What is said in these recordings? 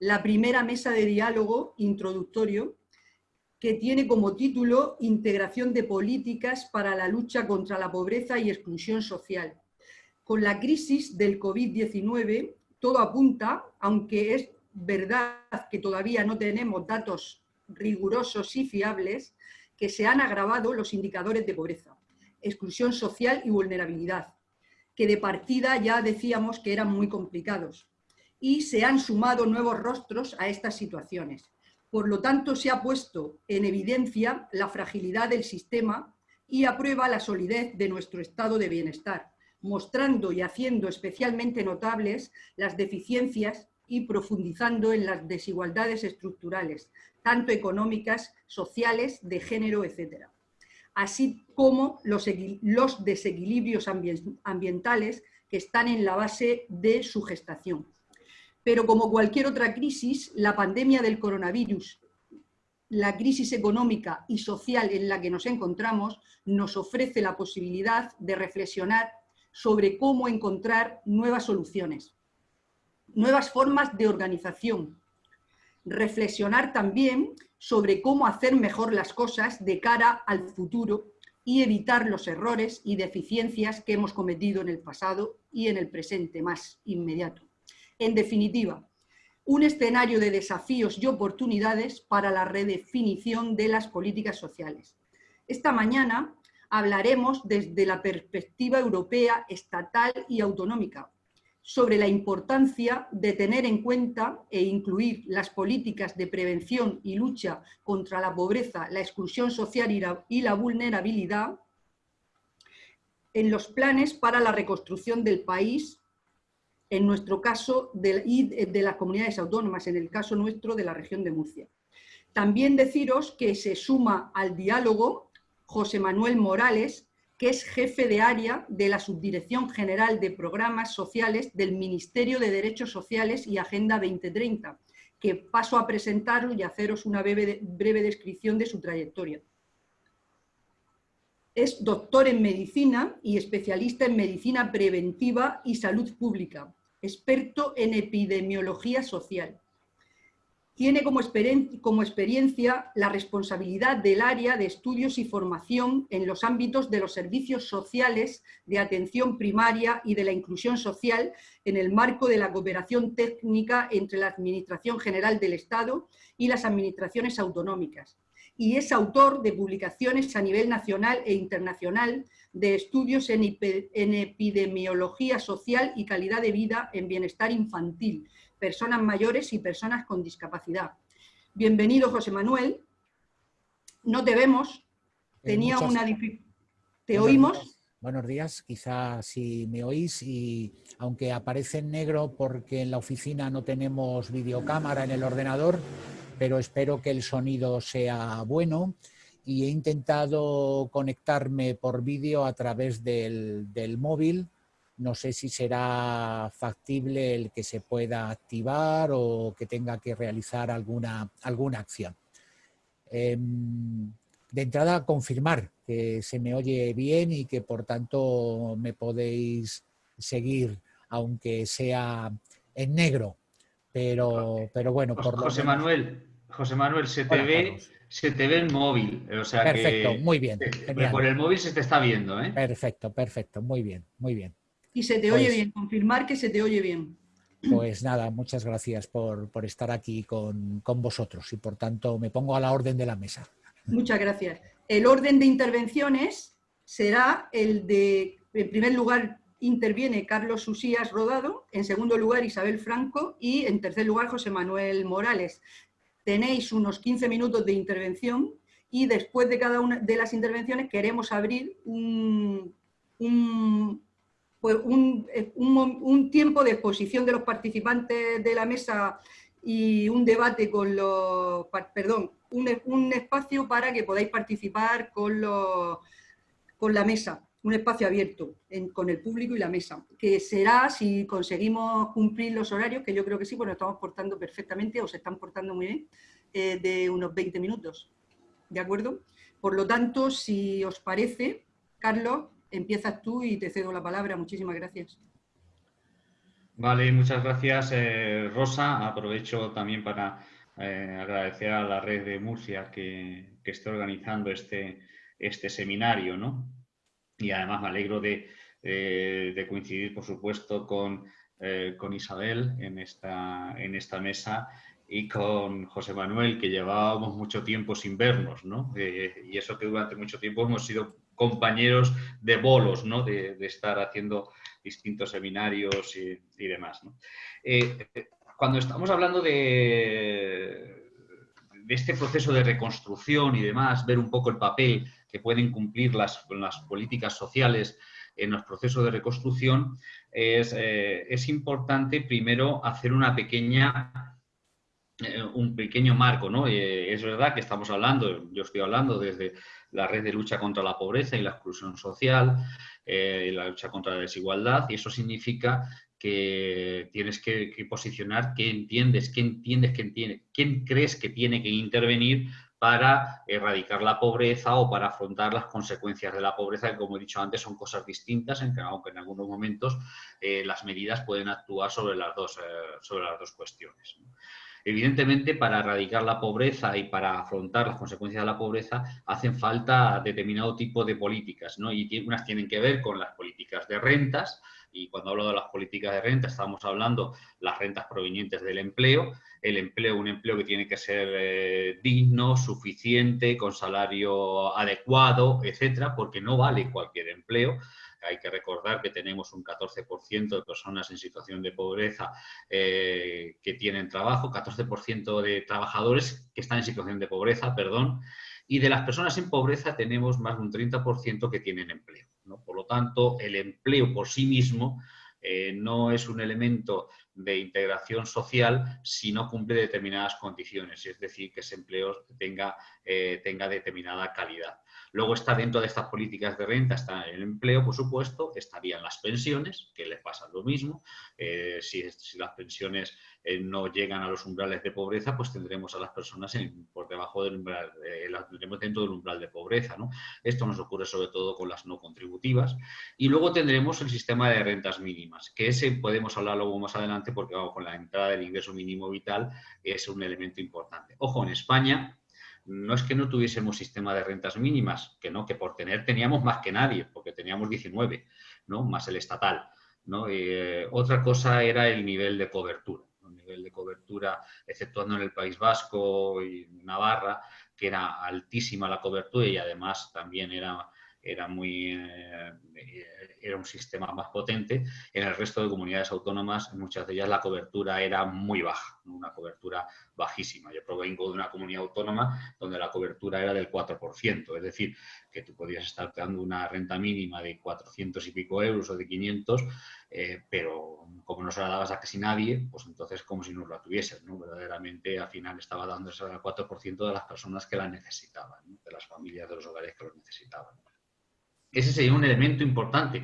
la primera mesa de diálogo introductorio que tiene como título Integración de políticas para la lucha contra la pobreza y exclusión social. Con la crisis del COVID-19 todo apunta, aunque es verdad que todavía no tenemos datos rigurosos y fiables, que se han agravado los indicadores de pobreza, exclusión social y vulnerabilidad, que de partida ya decíamos que eran muy complicados, y se han sumado nuevos rostros a estas situaciones. Por lo tanto, se ha puesto en evidencia la fragilidad del sistema y aprueba la solidez de nuestro estado de bienestar, mostrando y haciendo especialmente notables las deficiencias y profundizando en las desigualdades estructurales, tanto económicas, sociales, de género, etc. Así como los, desequilibrios ambientales que están en la base de su gestación. Pero como cualquier otra crisis, la pandemia del coronavirus, la crisis económica y social en la que nos encontramos, nos ofrece la posibilidad de reflexionar sobre cómo encontrar nuevas soluciones, nuevas formas de organización. Reflexionar también sobre cómo hacer mejor las cosas de cara al futuro y evitar los errores y deficiencias que hemos cometido en el pasado y en el presente más inmediato. En definitiva, un escenario de desafíos y oportunidades para la redefinición de las políticas sociales. Esta mañana hablaremos desde la perspectiva europea, estatal y autonómica, sobre la importancia de tener en cuenta e incluir las políticas de prevención y lucha contra la pobreza, la exclusión social y la, vulnerabilidad en los planes para la reconstrucción del país, en nuestro caso de, y de las comunidades autónomas, en el caso nuestro de la región de Murcia. También deciros que se suma al diálogo José Manuel Morales, que es jefe de área de la Subdirección General de Programas Sociales del Ministerio de Derechos Sociales y Agenda 2030, que paso a presentarlo y haceros una breve descripción de su trayectoria. Es doctor en medicina y especialista en medicina preventiva y salud pública, experto en epidemiología social tiene como, experiencia la responsabilidad del área de estudios y formación en los ámbitos de los servicios sociales de atención primaria y de la inclusión social en el marco de la cooperación técnica entre la Administración General del Estado y las administraciones autonómicas. Y es autor de publicaciones a nivel nacional e internacional de estudios en epidemiología social y calidad de vida en bienestar infantil, personas mayores y personas con discapacidad. Bienvenido, José Manuel. No te vemos. Eh, Tenía una. ¿Te oímos? Buenos días, quizás si me oís y aunque aparece en negro porque en la oficina no tenemos videocámara en el ordenador, pero espero que el sonido sea bueno y he intentado conectarme por vídeo a través del, del móvil no sé si será factible el que se pueda activar o que tenga que realizar alguna, alguna acción. Em, de entrada, confirmar que se me oye bien y que por tanto me podéis seguir, aunque sea en negro. Pero, pero bueno, por José Manuel, José Manuel, se te ve, se te ve el móvil. O sea perfecto, muy bien. por el móvil se te está viendo, ¿eh? Perfecto, perfecto, muy bien, muy bien. Y se te oye pues bien, confirmar que se te oye bien. Pues nada, muchas gracias por, estar aquí con, vosotros y por tanto me pongo a la orden de la mesa. Muchas gracias. El orden de intervenciones será el de, en primer lugar, interviene Carlos Susías Rodado, en segundo lugar Isabel Franco y en tercer lugar José Manuel Morales. Tenéis unos 15 minutos de intervención y después de cada una de las intervenciones queremos abrir un, pues eh, un, tiempo de exposición de los participantes de la mesa y un debate con los, perdón, un, espacio para que podáis participar con, los, con la mesa, un espacio abierto con el público y la mesa, que será, si conseguimos cumplir los horarios, que yo creo que sí, nos estamos portando perfectamente o se están portando muy bien, eh, de unos 20 minutos, ¿de acuerdo? Por lo tanto, si os parece, Carlos, empiezas tú y te cedo la palabra. Muchísimas gracias. Vale, muchas gracias, eh, Rosa. Aprovecho también para eh, agradecer a la red de Murcia que, que esté organizando este, este seminario, ¿no? Y además me alegro de, de coincidir, por supuesto, con, con Isabel en esta, en esta mesa y con José Manuel, que llevábamos mucho tiempo sin vernos, ¿no? Eh, y eso que durante mucho tiempo hemos sido compañeros de bolos, ¿no? De, estar haciendo distintos seminarios y, demás, eh, cuando estamos hablando de, este proceso de reconstrucción y demás, ver un poco el papel que pueden cumplir las, políticas sociales en los procesos de reconstrucción, es, eh, importante primero hacer una pequeña eh, un pequeño marco, ¿no? Eh, es verdad que estamos hablando, yo estoy hablando desde la red de lucha contra la pobreza y la exclusión social, la lucha contra la desigualdad, y eso significa que tienes que, posicionar qué entiendes, qué entiendes, qué entiende, quién crees que tiene que intervenir para erradicar la pobreza o para afrontar las consecuencias de la pobreza, que como he dicho antes son cosas distintas, aunque en algunos momentos las medidas pueden actuar sobre las dos, sobre las dos cuestiones. Evidentemente, para erradicar la pobreza y para afrontar las consecuencias de la pobreza, hacen falta determinado tipo de políticas, ¿no? Y unas tienen que ver con las políticas de rentas, y cuando hablo de las políticas de renta estamos hablando las rentas provenientes del empleo, el empleo, un empleo que tiene que ser eh, digno, suficiente, con salario adecuado, etcétera, porque no vale cualquier empleo. Hay que recordar que tenemos un 14% de personas en situación de pobreza eh, que tienen trabajo, 14% de trabajadores que están en situación de pobreza, perdón, y de las personas en pobreza tenemos más de un 30% que tienen empleo. Por lo tanto, el empleo por sí mismo eh, no es un elemento de integración social si no cumple determinadas condiciones, es decir, que ese empleo tenga, eh, tenga determinada calidad. Luego está dentro de estas políticas de renta, está el empleo, por supuesto, estarían las pensiones, que les pasa lo mismo. Eh, si, las pensiones eh, no llegan a los umbrales de pobreza, pues tendremos a las personas por debajo del umbral, eh, las tendremos dentro del umbral de pobreza. Esto nos ocurre sobre todo con las no contributivas. Y luego tendremos el sistema de rentas mínimas, que ese podemos hablar luego más adelante porque vamos, con la entrada del ingreso mínimo vital es un elemento importante. Ojo, en España no es que no tuviésemos sistema de rentas mínimas, que no, que por tener teníamos más que nadie, porque teníamos 19, ¿no? más el estatal. ¿no? Eh, otra cosa era el nivel de cobertura. El nivel de cobertura, exceptuando en el País Vasco y Navarra, que era altísima la cobertura y además también era era, muy, eh, era un sistema más potente. En el resto de comunidades autónomas, muchas de ellas la cobertura era muy baja, una cobertura bajísima. Yo provengo de una comunidad autónoma donde la cobertura era del 4%, es decir, que tú podías estar dando una renta mínima de 400 y pico euros o de 500, eh, pero como no se la dabas a casi nadie, pues entonces como si no la tuviesen, ¿no? Verdaderamente al final estaba dándose al 4% de las personas que la necesitaban, de las familias, de los hogares que lo necesitaban. Ese sería un elemento importante.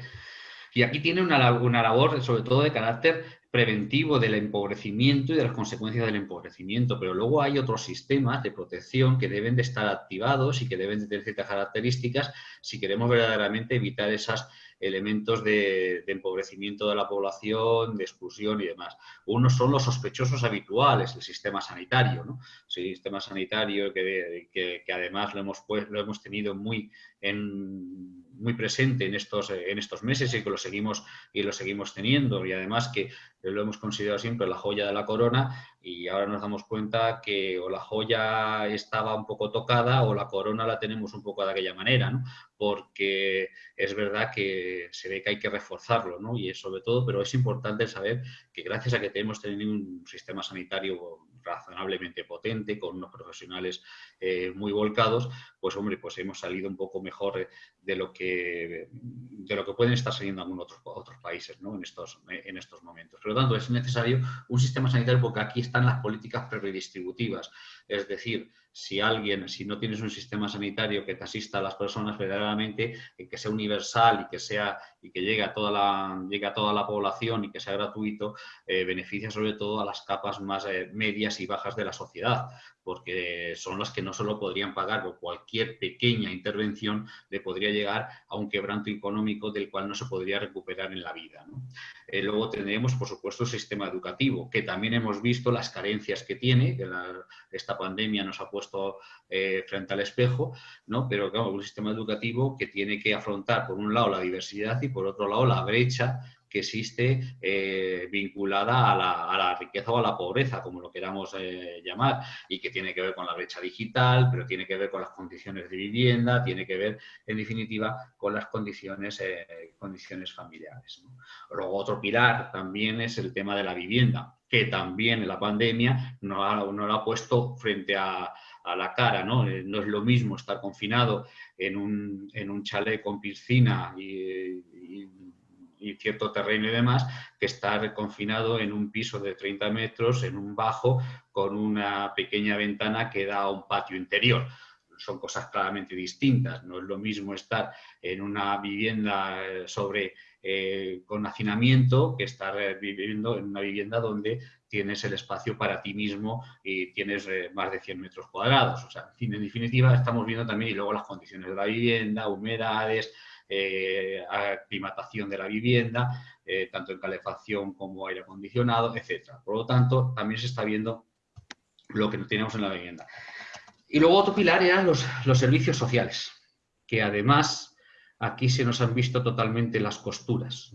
Y aquí tiene una, labor, sobre todo de carácter preventivo del empobrecimiento y de las consecuencias del empobrecimiento, pero luego hay otros sistemas de protección que deben de estar activados y que deben de tener ciertas características si queremos verdaderamente evitar esos elementos de, empobrecimiento de la población, de exclusión y demás. Uno son los sospechosos habituales, el sistema sanitario, ¿no? Sistema sanitario que, que, además lo hemos, pues, lo hemos tenido muy en muy presente en estos, en estos meses y que lo seguimos, y lo seguimos teniendo y además que lo hemos considerado siempre la joya de la corona y ahora nos damos cuenta que o la joya estaba un poco tocada o la corona la tenemos un poco de aquella manera, ¿no? porque es verdad que se ve que hay que reforzarlo ¿no? y sobre todo, pero es importante saber que gracias a que tenemos tenido un sistema sanitario razonablemente potente, con unos profesionales eh, muy volcados, pues hombre, pues hemos salido un poco mejor de lo que, de lo que pueden estar saliendo algunos otros, países ¿no? en, estos, en estos momentos. Por lo tanto, es necesario un sistema sanitario porque aquí están las políticas predistributivas, es decir, si alguien, si no tienes un sistema sanitario que te asista a las personas verdaderamente, que sea universal y que sea y que llegue a toda la, a toda la población y que sea gratuito, eh, beneficia sobre todo a las capas más eh, medias y bajas de la sociedad, porque son las que no solo podrían pagar o cualquier pequeña intervención le podría llegar a un quebranto económico del cual no se podría recuperar en la vida. Eh, luego tendremos, por supuesto, el sistema educativo, que también hemos visto las carencias que tiene, que esta pandemia nos ha puesto eh, frente al espejo, ¿no? pero claro, un sistema educativo que tiene que afrontar, por un lado, la diversidad y por otro lado, la brecha que existe eh, vinculada a la, riqueza o a la pobreza, como lo queramos eh, llamar, y que tiene que ver con la brecha digital, pero tiene que ver con las condiciones de vivienda, tiene que ver, en definitiva, con las condiciones, eh, condiciones familiares. Luego, otro pilar también es el tema de la vivienda, que también en la pandemia nos ha, lo ha puesto frente a, la cara, ¿no? No es lo mismo estar confinado en un, en un chalet con piscina y, y cierto terreno y demás, que estar confinado en un piso de 30 metros, en un bajo, con una pequeña ventana que da a un patio interior son cosas claramente distintas. No es lo mismo estar en una vivienda eh, sobre, eh, con hacinamiento que estar eh, viviendo en una vivienda donde tienes el espacio para ti mismo y tienes más de 100 metros cuadrados. O sea, en definitiva, estamos viendo también y luego las condiciones de la vivienda, humedades, eh, aclimatación de la vivienda, eh, tanto en calefacción como aire acondicionado, etc. Por lo tanto, también se está viendo lo que tenemos en la vivienda. Y luego otro pilar eran los, servicios sociales, que además aquí se nos han visto totalmente las costuras.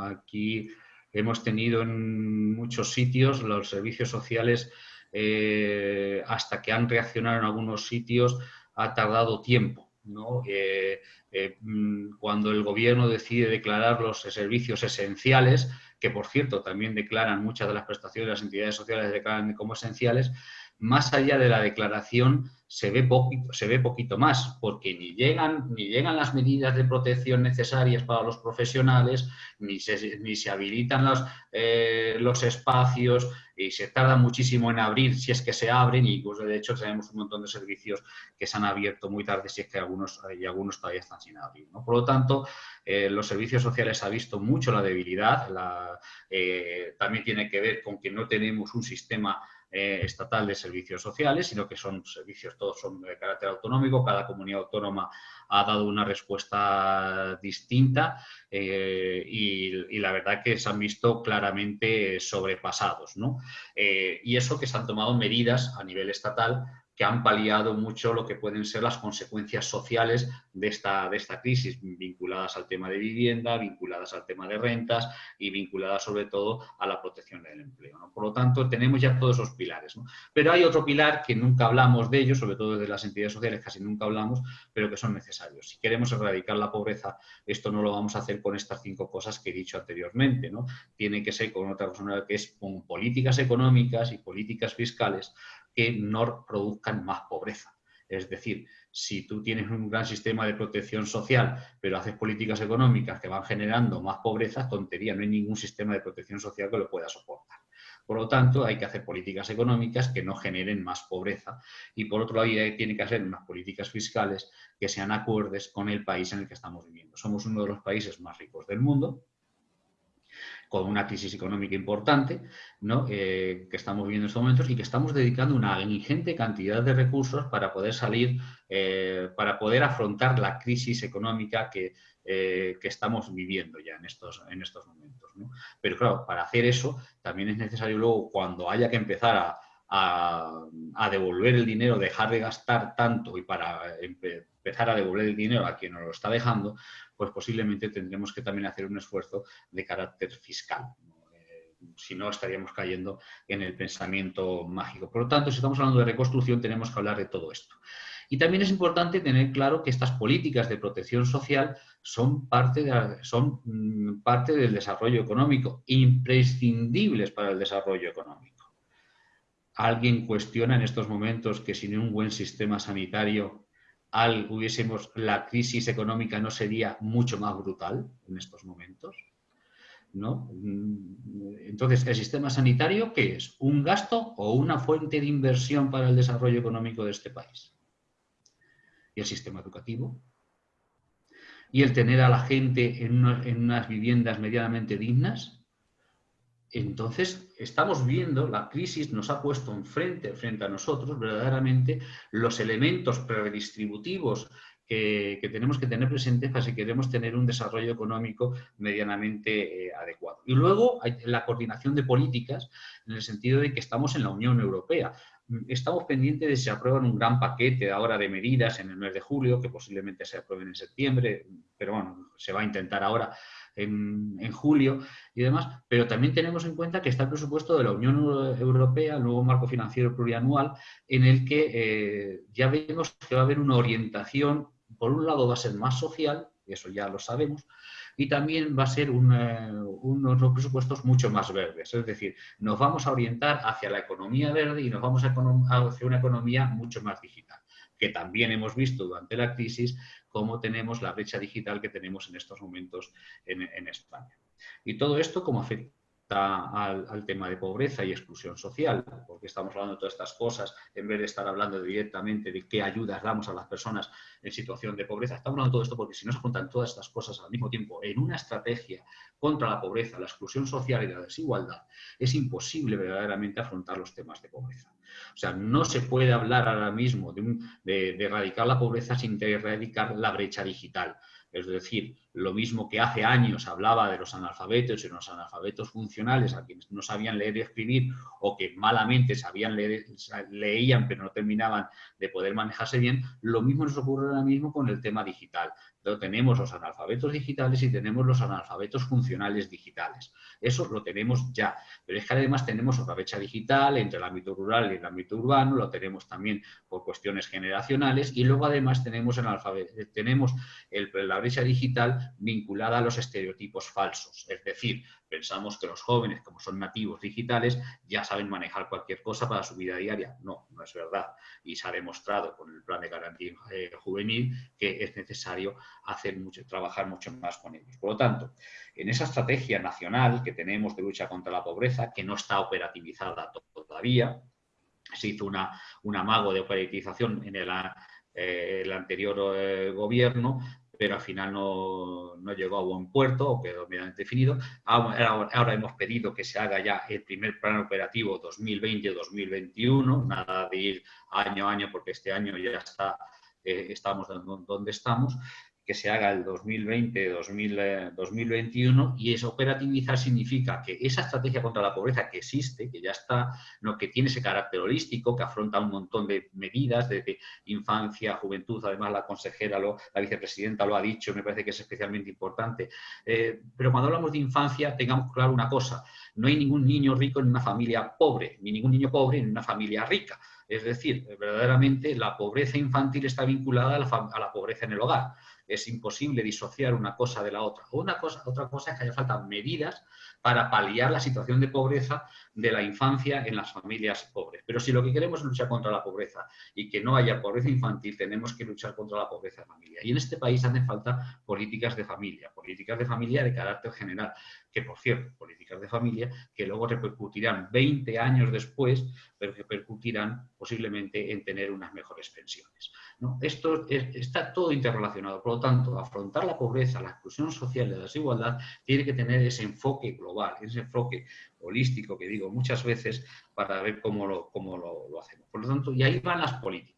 Aquí hemos tenido en muchos sitios los servicios sociales, eh, hasta que han reaccionado en algunos sitios, ha tardado tiempo. Eh, mm, cuando el gobierno decide declarar los servicios esenciales, que por cierto también declaran muchas de las prestaciones de las entidades sociales declaran como esenciales, más allá de la declaración se ve, poquito, se ve poquito más, porque ni llegan, ni llegan las medidas de protección necesarias para los profesionales, ni se, ni se habilitan los, eh, los espacios y se tarda muchísimo en abrir, si es que se abren, y de hecho tenemos un montón de servicios que se han abierto muy tarde, si es que algunos, y algunos todavía están sin abrir. Por lo tanto, eh, los servicios sociales ha visto mucho la debilidad, eh, también tiene que ver con que no tenemos un sistema eh, estatal de servicios sociales, sino que son servicios, todos son de carácter autonómico, cada comunidad autónoma ha dado una respuesta distinta eh, y, la verdad que se han visto claramente sobrepasados. Eh, y eso que se han tomado medidas a nivel estatal que han paliado mucho lo que pueden ser las consecuencias sociales de esta, de esta crisis, vinculadas al tema de vivienda, vinculadas al tema de rentas y vinculadas sobre todo a la protección del empleo. Por lo tanto, tenemos ya todos esos pilares. Pero hay otro pilar que nunca hablamos de ellos, sobre todo desde las entidades sociales casi nunca hablamos, pero que son necesarios. Si queremos erradicar la pobreza, esto no lo vamos a hacer con estas cinco cosas que he dicho anteriormente. ¿no? Tiene que ser con otra cosa que es con políticas económicas y políticas fiscales que no produzcan más pobreza. Es decir, si tú tienes un gran sistema de protección social, pero haces políticas económicas que van generando más pobreza, tontería, no hay ningún sistema de protección social que lo pueda soportar. Por lo tanto, hay que hacer políticas económicas que no generen más pobreza y por otro lado, tiene que hacer unas políticas fiscales que sean acordes con el país en el que estamos viviendo. Somos uno de los países más ricos del mundo, con una crisis económica importante ¿no? Eh, que estamos viviendo en estos momentos y que estamos dedicando una ingente cantidad de recursos para poder salir, eh, para poder afrontar la crisis económica que, eh, que, estamos viviendo ya en estos, en estos momentos. ¿no? Pero claro, para hacer eso también es necesario luego cuando haya que empezar a, a, devolver el dinero, dejar de gastar tanto y para empezar a devolver el dinero a quien nos lo está dejando, pues posiblemente tendremos que también hacer un esfuerzo de carácter fiscal. Eh, si no, estaríamos cayendo en el pensamiento mágico. Por lo tanto, si estamos hablando de reconstrucción, tenemos que hablar de todo esto. Y también es importante tener claro que estas políticas de protección social son parte, son mm, parte del desarrollo económico, imprescindibles para el desarrollo económico. ¿Alguien cuestiona en estos momentos que sin un buen sistema sanitario al hubiésemos, la crisis económica no sería mucho más brutal en estos momentos. ¿no? Mm, entonces, ¿el sistema sanitario qué es? ¿Un gasto o una fuente de inversión para el desarrollo económico de este país? ¿Y el sistema educativo? ¿Y el tener a la gente en, en unas viviendas medianamente dignas? Entonces, estamos viendo, la crisis nos ha puesto enfrente, frente a nosotros, verdaderamente, los elementos predistributivos que, tenemos que tener presentes para si queremos tener un desarrollo económico medianamente eh, adecuado. Y luego hay la coordinación de políticas en el sentido de que estamos en la Unión Europea. Estamos pendientes de si se aprueban un gran paquete ahora de medidas en el mes de julio, que posiblemente se aprueben en septiembre, pero bueno, se va a intentar ahora en, julio y demás, pero también tenemos en cuenta que está el presupuesto de la Unión Europea, el nuevo marco financiero plurianual, en el que eh, ya vemos que va a haber una orientación, por un lado va a ser más social, eso ya lo sabemos, y también va a ser unos presupuestos mucho más verdes. Es decir, nos vamos a orientar hacia la economía verde y nos vamos a hacia una economía mucho más digital, que también hemos visto durante la crisis cómo tenemos la brecha digital que tenemos en estos momentos en, España. Y todo esto como afecta al, tema de pobreza y exclusión social, porque estamos hablando de todas estas cosas, en vez de estar hablando directamente de qué ayudas damos a las personas en situación de pobreza, estamos hablando de todo esto porque si no se juntan todas estas cosas al mismo tiempo en una estrategia contra la pobreza, la exclusión social y la desigualdad, es imposible verdaderamente afrontar los temas de pobreza. O sea, no se puede hablar ahora mismo de, de erradicar la pobreza sin erradicar la brecha digital. Es decir, lo mismo que hace años hablaba de los analfabetos y los analfabetos funcionales, a quienes no sabían leer y escribir o que malamente sabían leer, leían pero no terminaban de poder manejarse bien, lo mismo nos ocurre ahora mismo con el tema digital tenemos los analfabetos digitales y tenemos los analfabetos funcionales digitales. Eso lo tenemos ya. Pero es que además tenemos otra brecha digital entre el ámbito rural y el ámbito urbano, lo tenemos también por cuestiones generacionales y luego además tenemos, tenemos la brecha digital vinculada a los estereotipos falsos. Es decir, pensamos que los jóvenes, como son nativos digitales, ya saben manejar cualquier cosa para su vida diaria. No, no es verdad. Y se ha demostrado con el plan de garantía eh, juvenil que es necesario hacer mucho, trabajar mucho más con ellos. Por lo tanto, en esa estrategia nacional que tenemos de lucha contra la pobreza, que no está operativizada todavía, se hizo una, un amago de operativización en el, eh, anterior eh, gobierno, pero al final no, llegó a buen puerto o quedó medianamente definido. Ahora, hemos pedido que se haga ya el primer plan operativo 2020-2021, nada de ir año a año porque este año ya está, eh, estamos donde estamos, que se haga el 2020-2021 y eso operativizar significa que esa estrategia contra la pobreza que existe, que ya está, no, que tiene ese carácter holístico, que afronta un montón de medidas desde infancia, juventud, además la consejera, lo, la vicepresidenta lo ha dicho, me parece que es especialmente importante. Eh, pero cuando hablamos de infancia, tengamos claro una cosa, no hay ningún niño rico en una familia pobre, ni ningún niño pobre en una familia rica. Es decir, verdaderamente la pobreza infantil está vinculada a la, a la pobreza en el hogar es imposible disociar una cosa de la otra. Una cosa, otra cosa es que haya falta medidas para paliar la situación de pobreza de la infancia en las familias pobres. Pero si lo que queremos es luchar contra la pobreza y que no haya pobreza infantil, tenemos que luchar contra la pobreza de familia. Y en este país hacen falta políticas de familia, políticas de familia de carácter general, que por cierto, políticas de familia que luego repercutirán 20 años después, pero que repercutirán posiblemente en tener unas mejores pensiones. Esto está todo interrelacionado, por lo tanto, afrontar la pobreza, la exclusión social y la desigualdad tiene que tener ese enfoque global, ese enfoque holístico que digo muchas veces para ver cómo lo, cómo lo hacemos. Por lo tanto, y ahí van las políticas.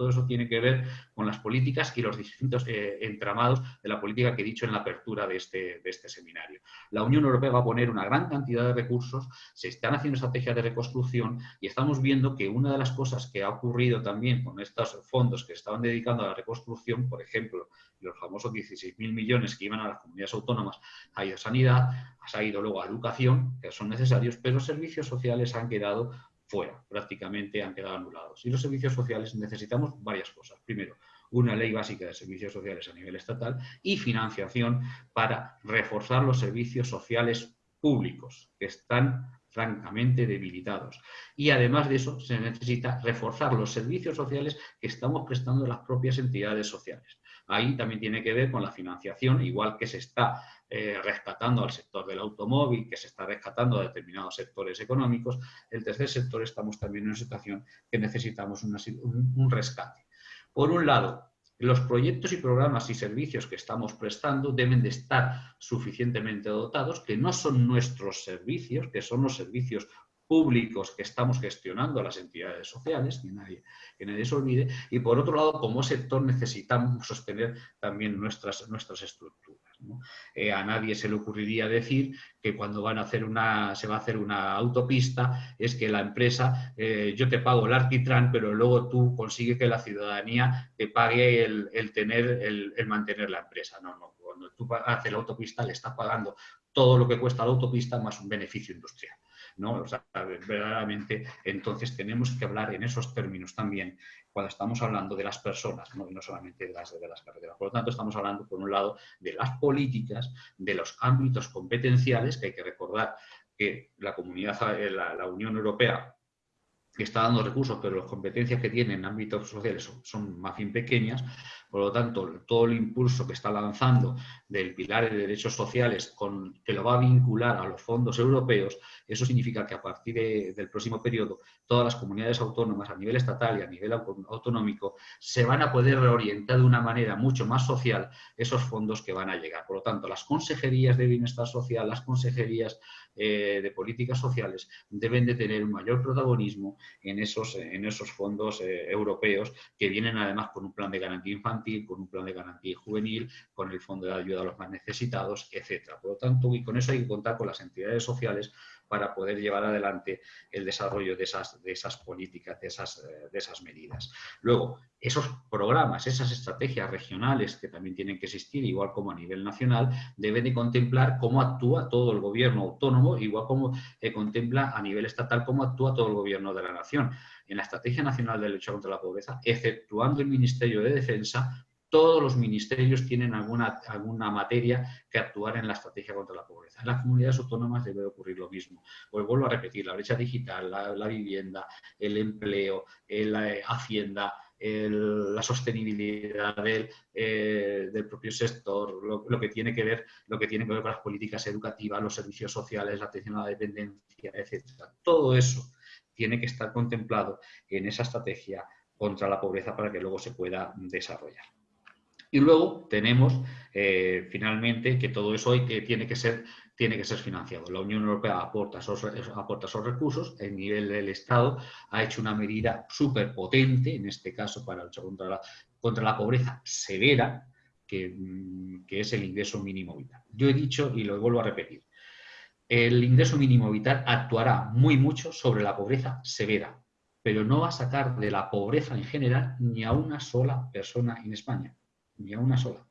Todo eso tiene que ver con las políticas y los distintos eh, entramados de la política que he dicho en la apertura de este, de este seminario. La Unión Europea va a poner una gran cantidad de recursos, se están haciendo estrategias de reconstrucción y estamos viendo que una de las cosas que ha ocurrido también con estos fondos que estaban dedicando a la reconstrucción, por ejemplo, los famosos 16.000 millones que iban a las comunidades autónomas, ha ido a sanidad, ha ido luego a educación, que son necesarios, pero servicios sociales han quedado fuera, prácticamente han quedado anulados. Y los servicios sociales necesitamos varias cosas. Primero, una ley básica de servicios sociales a nivel estatal y financiación para reforzar los servicios sociales públicos, que están francamente debilitados. Y además de eso, se necesita reforzar los servicios sociales que estamos prestando las propias entidades sociales. Ahí también tiene que ver con la financiación, igual que se está eh, rescatando al sector del automóvil, que se está rescatando a determinados sectores económicos, el tercer sector estamos también en una situación que necesitamos un, rescate. Por un lado, los proyectos y programas y servicios que estamos prestando deben de estar suficientemente dotados, que no son nuestros servicios, que son los servicios públicos que estamos gestionando a las entidades sociales, que nadie, que nadie se olvide, y por otro lado, como sector necesitamos sostener también nuestras, nuestras estructuras. Eh, a nadie se le ocurriría decir que cuando van a hacer una, se va a hacer una autopista es que la empresa, eh, yo te pago el arquitran, pero luego tú consigues que la ciudadanía te pague el, tener, el, el, mantener la empresa. No, no, cuando tú haces la autopista le estás pagando todo lo que cuesta la autopista más un beneficio industrial. ¿No? verdaderamente, entonces tenemos que hablar en esos términos también cuando estamos hablando de las personas, no, solamente de las, de las carreteras. Por lo tanto, estamos hablando, por un lado, de las políticas, de los ámbitos competenciales, que hay que recordar que la comunidad, eh, la, Unión Europea está dando recursos, pero las competencias que tiene en ámbitos sociales son, son, más bien pequeñas, por lo tanto, todo el impulso que está lanzando del pilar de derechos sociales con, que lo va a vincular a los fondos europeos, eso significa que a partir del próximo periodo todas las comunidades autónomas a nivel estatal y a nivel autonómico se van a poder reorientar de una manera mucho más social esos fondos que van a llegar. Por lo tanto, las consejerías de bienestar social, las consejerías eh, de políticas sociales deben de tener un mayor protagonismo en esos, en esos fondos eh, europeos que vienen además con un plan de garantía infantil con un plan de garantía juvenil, con el fondo de ayuda a los más necesitados, etcétera. Por lo tanto, y con eso hay que contar con las entidades sociales para poder llevar adelante el desarrollo de esas, de esas políticas, de esas, eh, de esas medidas. Luego, esos programas, esas estrategias regionales que también tienen que existir, igual como a nivel nacional, deben de contemplar cómo actúa todo el gobierno autónomo, igual como eh, contempla a nivel estatal cómo actúa todo el gobierno de la nación. En la Estrategia Nacional de Lucha contra la Pobreza, exceptuando el Ministerio de Defensa, todos los ministerios tienen alguna, alguna materia que actuar en la estrategia contra la pobreza. En las comunidades autónomas debe ocurrir lo mismo. Pues vuelvo a repetir, la brecha digital, la, vivienda, el empleo, la hacienda, la sostenibilidad del, eh, propio sector, lo, que tiene que ver, lo que tiene que ver con las políticas educativas, los servicios sociales, la atención a la dependencia, etc. Todo eso tiene que estar contemplado en esa estrategia contra la pobreza para que luego se pueda desarrollar. Y luego tenemos, eh, finalmente, que todo eso tiene, que ser, tiene que ser financiado. La Unión Europea aporta esos, aporta esos recursos, el nivel del Estado ha hecho una medida súper potente, en este caso para luchar contra la, pobreza severa, que, mm, que es el ingreso mínimo vital. Yo he dicho, y lo vuelvo a repetir, el ingreso mínimo vital actuará muy mucho sobre la pobreza severa, pero no va a sacar de la pobreza en general ni a una sola persona en España ni a una sola,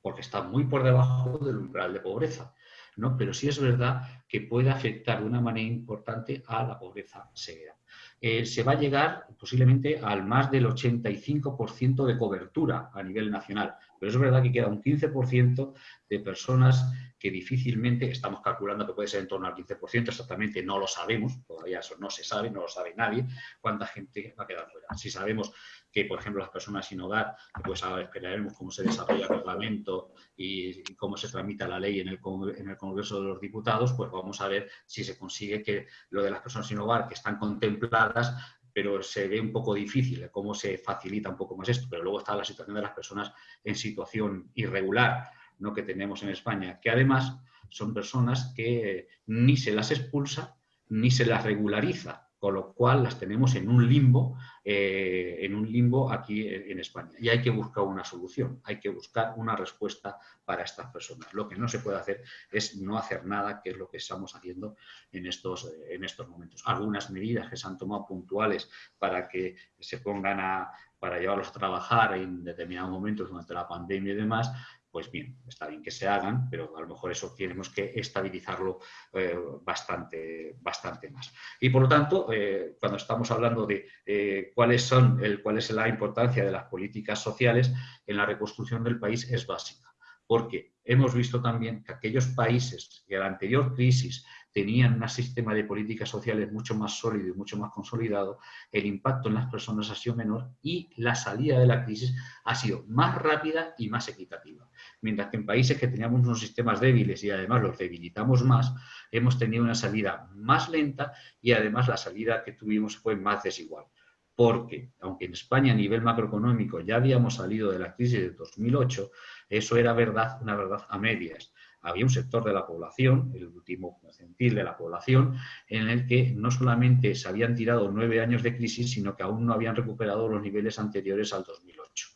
porque está muy por debajo del umbral de pobreza. ¿no? Pero sí es verdad que puede afectar de una manera importante a la pobreza severa. Eh, se va a llegar posiblemente al más del 85% de cobertura a nivel nacional, pero es verdad que queda un 15% de personas que difícilmente, estamos calculando que puede ser en torno al 15%, exactamente no lo sabemos, todavía eso no se sabe, no lo sabe nadie, cuánta gente va a quedar fuera. Si sabemos que, por ejemplo, las personas sin hogar, pues ahora esperaremos cómo se desarrolla el reglamento y, cómo se tramita la ley en el, en el Congreso de los Diputados, pues vamos a ver si se consigue que lo de las personas sin hogar que están contempladas pero se ve un poco difícil cómo se facilita un poco más esto. Pero luego está la situación de las personas en situación irregular, ¿no? que tenemos en España, que además son personas que ni se las expulsa ni se las regulariza, con lo cual las tenemos en un limbo, eh, en un limbo aquí en España. Y hay que buscar una solución, hay que buscar una respuesta para estas personas. Lo que no se puede hacer es no hacer nada, que es lo que estamos haciendo en estos, en estos momentos. Algunas medidas que se han tomado puntuales para que se pongan a, para llevarlos a trabajar en determinados momentos durante la pandemia y demás, pues bien, está bien que se hagan, pero a lo mejor eso tenemos que estabilizarlo eh, bastante, bastante más. Y por lo tanto, eh, cuando estamos hablando de eh, cuáles son cuál es la importancia de las políticas sociales en la reconstrucción del país es básica. Porque hemos visto también que aquellos países que en la anterior crisis tenían un sistema de políticas sociales mucho más sólido y mucho más consolidado, el impacto en las personas ha sido menor y la salida de la crisis ha sido más rápida y más equitativa. Mientras que en países que teníamos unos sistemas débiles y además los debilitamos más, hemos tenido una salida más lenta y además la salida que tuvimos fue más desigual. porque aunque en España a nivel macroeconómico ya habíamos salido de la crisis de 2008, eso era verdad, una verdad a medias. Había un sector de la población, el último centil de la población, en el que no solamente se habían tirado nueve años de crisis, sino que aún no habían recuperado los niveles anteriores al 2008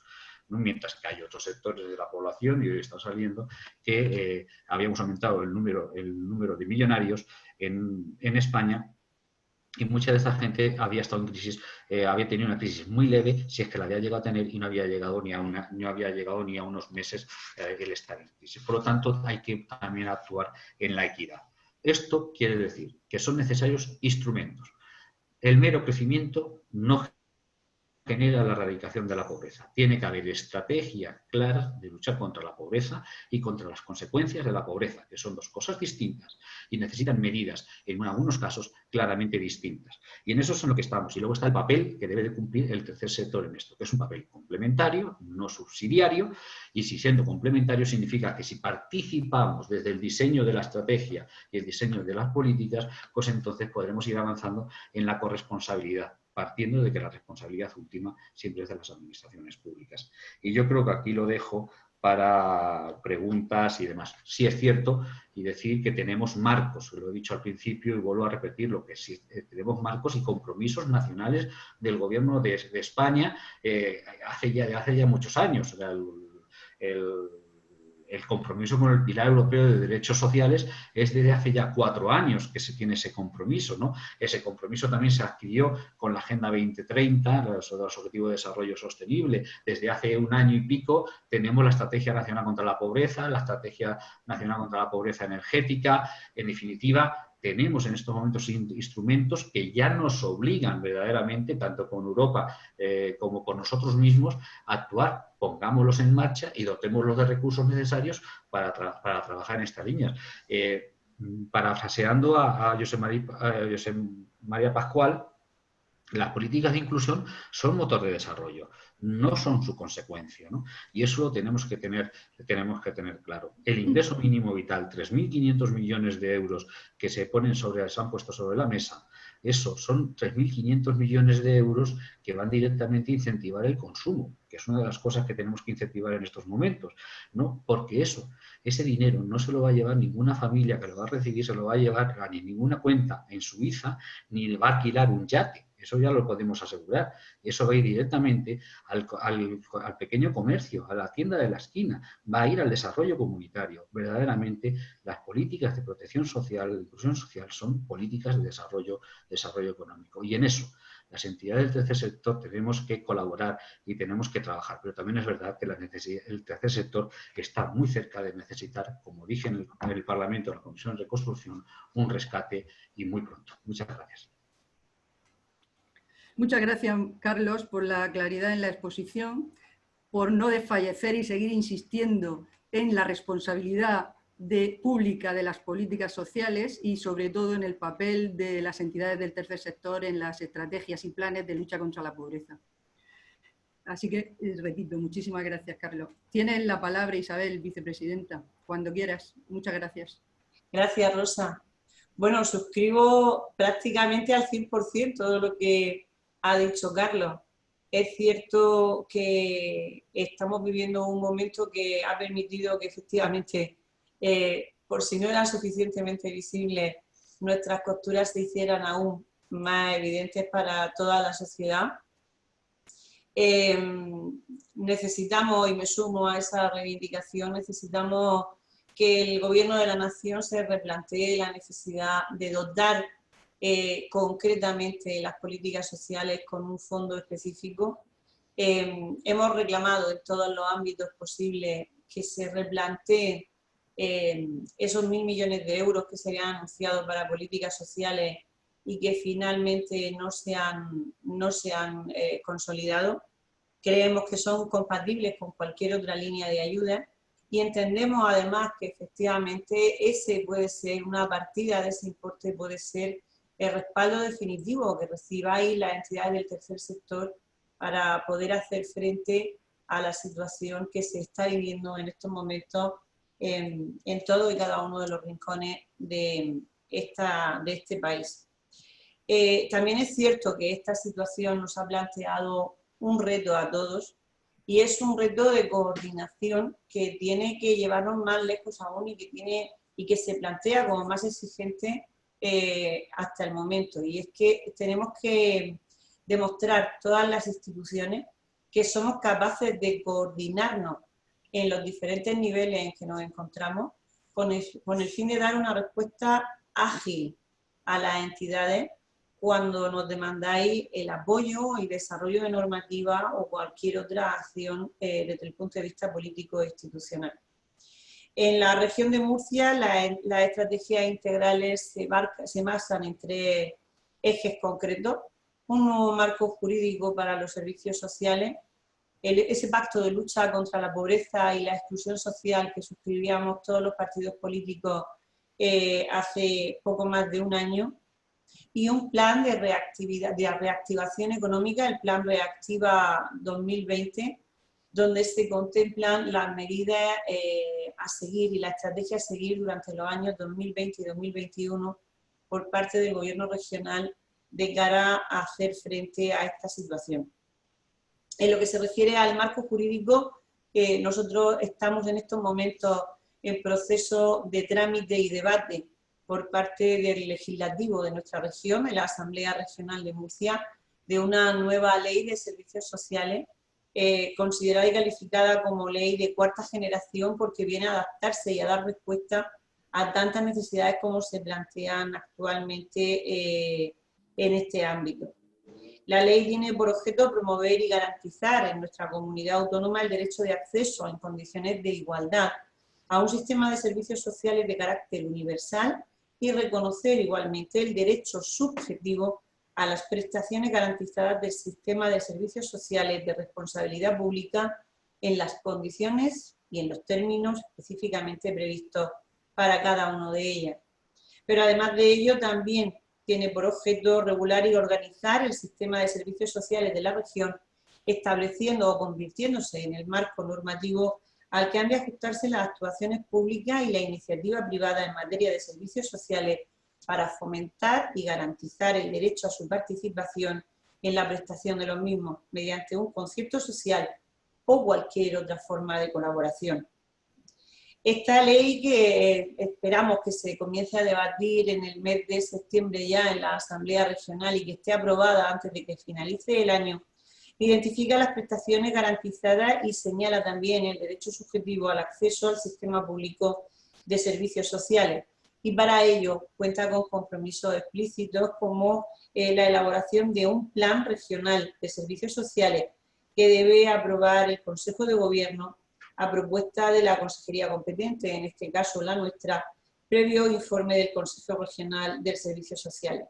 mientras que hay otros sectores de la población, y hoy está saliendo, que eh, habíamos aumentado el número, el número de millonarios en, en España y mucha de esta gente había estado en crisis, eh, había tenido una crisis muy leve, si es que la había llegado a tener y no había llegado ni a, una, no había llegado ni a unos meses eh, el estar en crisis. Por lo tanto, hay que también actuar en la equidad. Esto quiere decir que son necesarios instrumentos. El mero crecimiento no genera la erradicación de la pobreza. Tiene que haber estrategia clara de luchar contra la pobreza y contra las consecuencias de la pobreza, que son dos cosas distintas y necesitan medidas, en algunos casos, claramente distintas. Y en eso es en lo que estamos. Y luego está el papel que debe de cumplir el tercer sector en esto, que es un papel complementario, no subsidiario, y si siendo complementario significa que si participamos desde el diseño de la estrategia y el diseño de las políticas, pues entonces podremos ir avanzando en la corresponsabilidad partiendo de que la responsabilidad última siempre es de las administraciones públicas. Y yo creo que aquí lo dejo para preguntas y demás. Sí es cierto y decir que tenemos marcos, lo he dicho al principio y vuelvo a repetirlo, que sí, eh, tenemos marcos y compromisos nacionales del gobierno de, España eh, hace, ya, hace ya muchos años. Compromiso con el Pilar Europeo de Derechos Sociales es desde hace ya cuatro años que se tiene ese compromiso. ¿no? Ese compromiso también se adquirió con la Agenda 2030, los, los Objetivos de Desarrollo Sostenible. Desde hace un año y pico tenemos la Estrategia Nacional contra la Pobreza, la Estrategia Nacional contra la Pobreza Energética. En definitiva, tenemos en estos momentos instrumentos que ya nos obligan verdaderamente, tanto con Europa eh, como con nosotros mismos, a actuar. Pongámoslos en marcha y dotemos los de recursos necesarios para, trabajar en estas líneas. Eh, parafraseando a, a José María Pascual, las políticas de inclusión son motor de desarrollo, no son su consecuencia. Y eso lo tenemos que, tener, tenemos que tener claro. El ingreso mínimo vital, 3.500 millones de euros que se, ponen sobre, se han puesto sobre la mesa, eso son 3.500 millones de euros que van directamente a incentivar el consumo, que es una de las cosas que tenemos que incentivar en estos momentos, ¿no? Porque eso, ese dinero no se lo va a llevar ninguna familia que lo va a recibir, se lo va a llevar a ni ninguna cuenta en Suiza, ni le va a alquilar un yate eso ya lo podemos asegurar. Eso va a ir directamente al, pequeño comercio, a la tienda de la esquina, va a ir al desarrollo comunitario. Verdaderamente, las políticas de protección social, de inclusión social, son políticas de desarrollo, desarrollo económico. Y en eso, las entidades del tercer sector tenemos que colaborar y tenemos que trabajar, pero también es verdad que la el tercer sector está muy cerca de necesitar, como dije en el, en el Parlamento, en la Comisión de Reconstrucción, un rescate y muy pronto. Muchas gracias. Muchas gracias, Carlos, por la claridad en la exposición, por no desfallecer y seguir insistiendo en la responsabilidad pública de las políticas sociales y sobre todo en el papel de las entidades del tercer sector en las estrategias y planes de lucha contra la pobreza. Así que, eh, repito, muchísimas gracias, Carlos. Tienes la palabra, Isabel, vicepresidenta, cuando quieras. Muchas gracias. Gracias, Rosa. Bueno, suscribo prácticamente al 100% de lo que ha dicho Carlos. Es cierto que estamos viviendo un momento que ha permitido que efectivamente, eh, por si no eran suficientemente visibles, nuestras costuras se hicieran aún más evidentes para toda la sociedad. Em, necesitamos, y me sumo a esa reivindicación, necesitamos que el gobierno de la nación se replantee la necesidad de dotar eh, concretamente las políticas sociales con un fondo específico. Em, hemos reclamado en todos los ámbitos posibles que se replanteen em, esos mil millones de euros que se habían anunciado para políticas sociales y que finalmente no se han, no se han eh, consolidado. Creemos que son compatibles con cualquier otra línea de ayuda y entendemos además que efectivamente ese puede ser una partida de ese importe, puede ser el respaldo definitivo que recibáis las entidades del tercer sector para poder hacer frente a la situación que se está viviendo en estos momentos en, todo y cada uno de los rincones de, esta, de este país. Eh, también es cierto que esta situación nos ha planteado un reto a todos y es un reto de coordinación que tiene que llevarnos más lejos aún y que, tiene, y que se plantea como más exigente eh, hasta el momento. Y es que tenemos que demostrar todas las instituciones que somos capaces de coordinarnos en los diferentes niveles en que nos encontramos con el, con el fin de dar una respuesta ágil a las entidades cuando nos demandáis el apoyo y desarrollo de normativa o cualquier otra acción eh, desde el punto de vista político e institucional. En la región de Murcia las estrategias integrales se, se basan en tres ejes concretos. Un nuevo marco jurídico para los servicios sociales, ese pacto de lucha contra la pobreza y la exclusión social que suscribíamos todos los partidos políticos eh, hace poco más de un año, y un plan de, reactividad, de reactivación económica, el Plan Reactiva 2020, donde se contemplan las medidas eh, a seguir y la estrategia a seguir durante los años 2020 y 2021 por parte del Gobierno regional de cara a hacer frente a esta situación. En lo que se refiere al marco jurídico, eh, nosotros estamos en estos momentos en proceso de trámite y debate por parte del legislativo de nuestra región, de la Asamblea Regional de Murcia, de una nueva ley de servicios sociales, eh, considerada y calificada como ley de cuarta generación porque viene a adaptarse y a dar respuesta a tantas necesidades como se plantean actualmente eh, en este ámbito. La ley tiene por objeto promover y garantizar en nuestra comunidad autónoma el derecho de acceso en condiciones de igualdad a un sistema de servicios sociales de carácter universal y reconocer igualmente el derecho subjetivo a las prestaciones garantizadas del sistema de servicios sociales de responsabilidad pública en las condiciones y en los términos específicamente previstos para cada uno de ellas. Pero además de ello también tiene por objeto regular y organizar el sistema de servicios sociales de la región, estableciendo o convirtiéndose en el marco normativo al que han de ajustarse las actuaciones públicas y la iniciativa privada en materia de servicios sociales para fomentar y garantizar el derecho a su participación en la prestación de los mismos mediante un concierto social o cualquier otra forma de colaboración. Esta ley que esperamos que se comience a debatir en el mes de septiembre ya en la Asamblea Regional y que esté aprobada antes de que finalice el año, Identifica las prestaciones garantizadas y señala también el derecho subjetivo al acceso al sistema público de servicios sociales. Y para ello cuenta con compromisos explícitos como eh, la elaboración de un plan regional de servicios sociales que debe aprobar el Consejo de Gobierno a propuesta de la Consejería competente, en este caso la nuestra, previo informe del Consejo Regional de Servicios Sociales.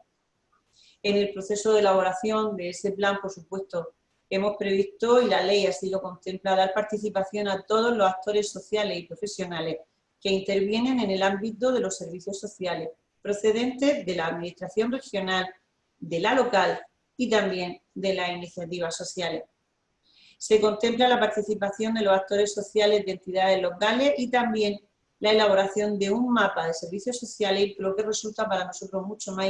En el proceso de elaboración de ese plan, por supuesto, hemos previsto, y la ley así lo contempla, dar participación a todos los actores sociales y profesionales que intervienen en el ámbito de los servicios sociales, procedentes de la administración regional, de la local y también de las iniciativas sociales. Se contempla la participación de los actores sociales de entidades locales y también la elaboración de un mapa de servicios sociales, lo que resulta para nosotros mucho más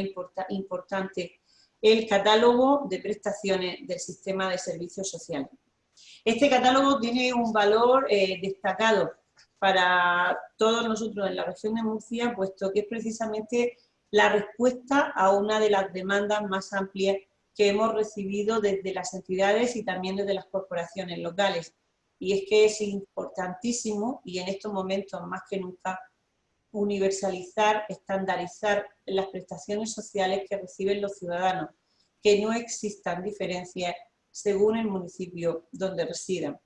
importante el catálogo de prestaciones del sistema de servicios sociales. Este catálogo tiene un valor eh, destacado para todos nosotros en la región de Murcia, puesto que es precisamente la respuesta a una de las demandas más amplias que hemos recibido desde las entidades y también desde las corporaciones locales. Y es que es importantísimo, y en estos momentos más que nunca, universalizar, estandarizar las prestaciones sociales que reciben los ciudadanos, que no existan diferencias según el municipio donde residan.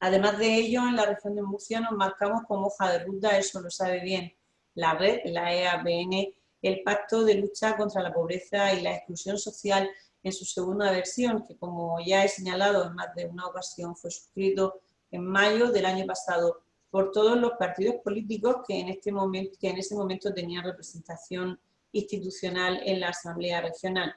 Además de ello, en la región de Murcia nos marcamos como hoja de ruta, eso lo sabe bien la red, la EAPN, el Pacto de Lucha contra la Pobreza y la Exclusión Social en su segunda versión, que como ya he señalado en más de una ocasión, fue suscrito en mayo del año pasado por todos los partidos políticos que en, este momento, que en ese momento tenían representación institucional en la Asamblea Regional.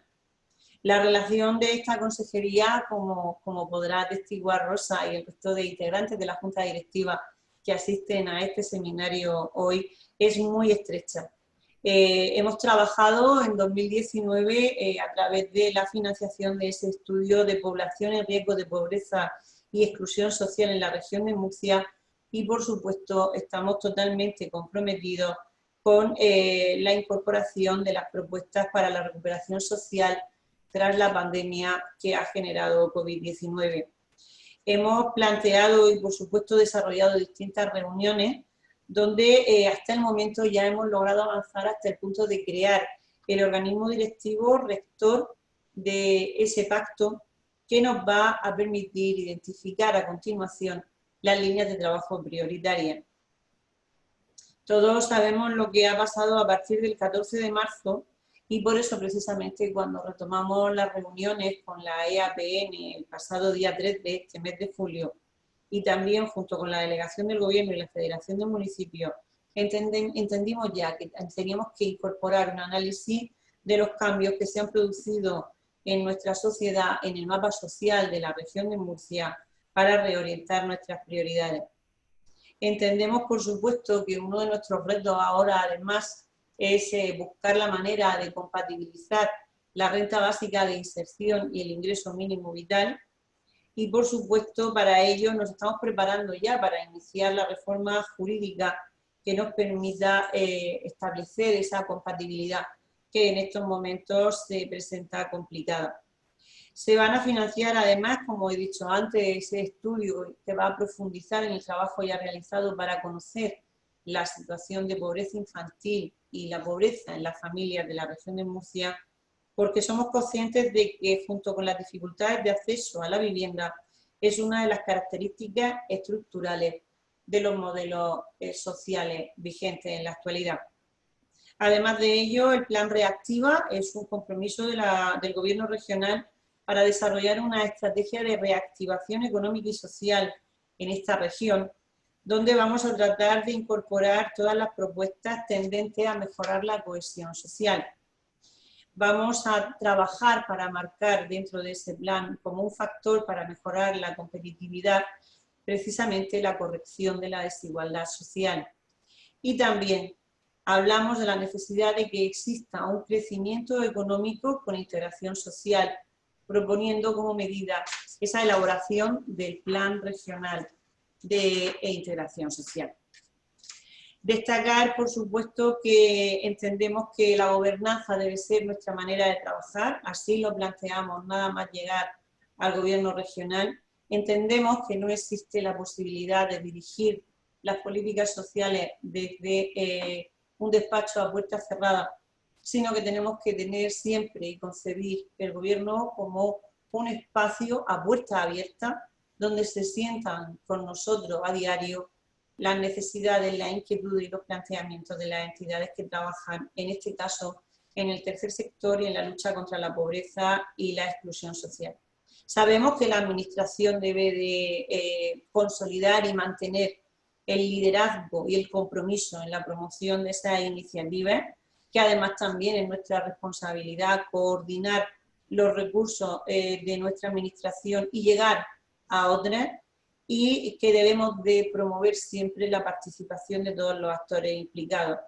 La relación de esta consejería, como, como podrá atestiguar Rosa y el resto de integrantes de la Junta Directiva que asisten a este seminario hoy, es muy estrecha. Eh, hemos trabajado en 2019 eh, a través de la financiación de ese estudio de población en riesgo de pobreza y exclusión social en la región de Murcia y por supuesto estamos totalmente comprometidos con eh, la incorporación de las propuestas para la recuperación social tras la pandemia que ha generado COVID-19. Hemos planteado y por supuesto desarrollado distintas reuniones donde eh, hasta el momento ya hemos logrado avanzar hasta el punto de crear el organismo directivo rector de ese pacto que nos va a permitir identificar a continuación las líneas de trabajo prioritarias. Todos sabemos lo que ha pasado a partir del 14 de marzo y por eso precisamente cuando retomamos las reuniones con la EAPN el pasado día 3 de este mes de julio y también junto con la delegación del gobierno y la federación de municipios entendimos ya que teníamos que incorporar un análisis de los cambios que se han producido en nuestra sociedad, en el mapa social de la región de Murcia, para reorientar nuestras prioridades. Entendemos, por supuesto, que uno de nuestros retos ahora, además, es eh, buscar la manera de compatibilizar la renta básica de inserción y el ingreso mínimo vital. Y, por supuesto, para ello nos estamos preparando ya para iniciar la reforma jurídica que nos permita eh, establecer esa compatibilidad que en estos momentos se presenta complicada. Se van a financiar además, como he dicho antes, ese estudio que va a profundizar en el trabajo ya realizado para conocer la situación de pobreza infantil y la pobreza en las familias de la región de Murcia, porque somos conscientes de que junto con las dificultades de acceso a la vivienda es una de las características estructurales de los modelos eh, sociales vigentes en la actualidad. Además de ello, el plan Reactiva es un compromiso del Gobierno regional para desarrollar una estrategia de reactivación económica y social en esta región, donde vamos a tratar de incorporar todas las propuestas tendentes a mejorar la cohesión social. Vamos a trabajar para marcar dentro de ese plan como un factor para mejorar la competitividad precisamente la corrección de la desigualdad social. Y también hablamos de la necesidad de que exista un crecimiento económico con integración social, proponiendo como medida esa elaboración del Plan Regional de Integración Social. Destacar, por supuesto, que entendemos que la gobernanza debe ser nuestra manera de trabajar, así lo planteamos nada más llegar al gobierno regional. Entendemos que no existe la posibilidad de dirigir las políticas sociales desde eh, un despacho a puertas cerradas sino que tenemos que tener siempre y concebir el gobierno como un espacio a puerta abierta donde se sientan con nosotros a diario las necesidades, la inquietud y los planteamientos de las entidades que trabajan, en este caso, en el tercer sector y en la lucha contra la pobreza y la exclusión social. Sabemos que la Administración debe de eh, consolidar y mantener el liderazgo y el compromiso en la promoción de esas iniciativas que además también es nuestra responsabilidad coordinar los recursos eh, de nuestra administración y llegar a otras y que debemos de promover siempre la participación de todos los actores implicados.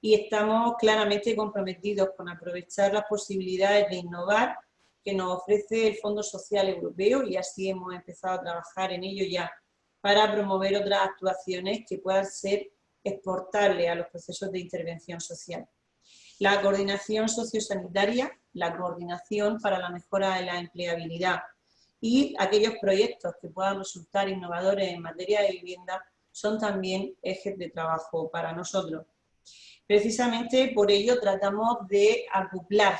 Y estamos claramente comprometidos con aprovechar las posibilidades de innovar que nos ofrece el Fondo Social Europeo y así hemos empezado a trabajar en ello ya para promover otras actuaciones que puedan ser exportables a los procesos de intervención social la coordinación sociosanitaria, la coordinación para la mejora de la empleabilidad y aquellos proyectos que puedan resultar innovadores en materia de vivienda son también ejes de trabajo para nosotros. Precisamente por ello tratamos de acoplar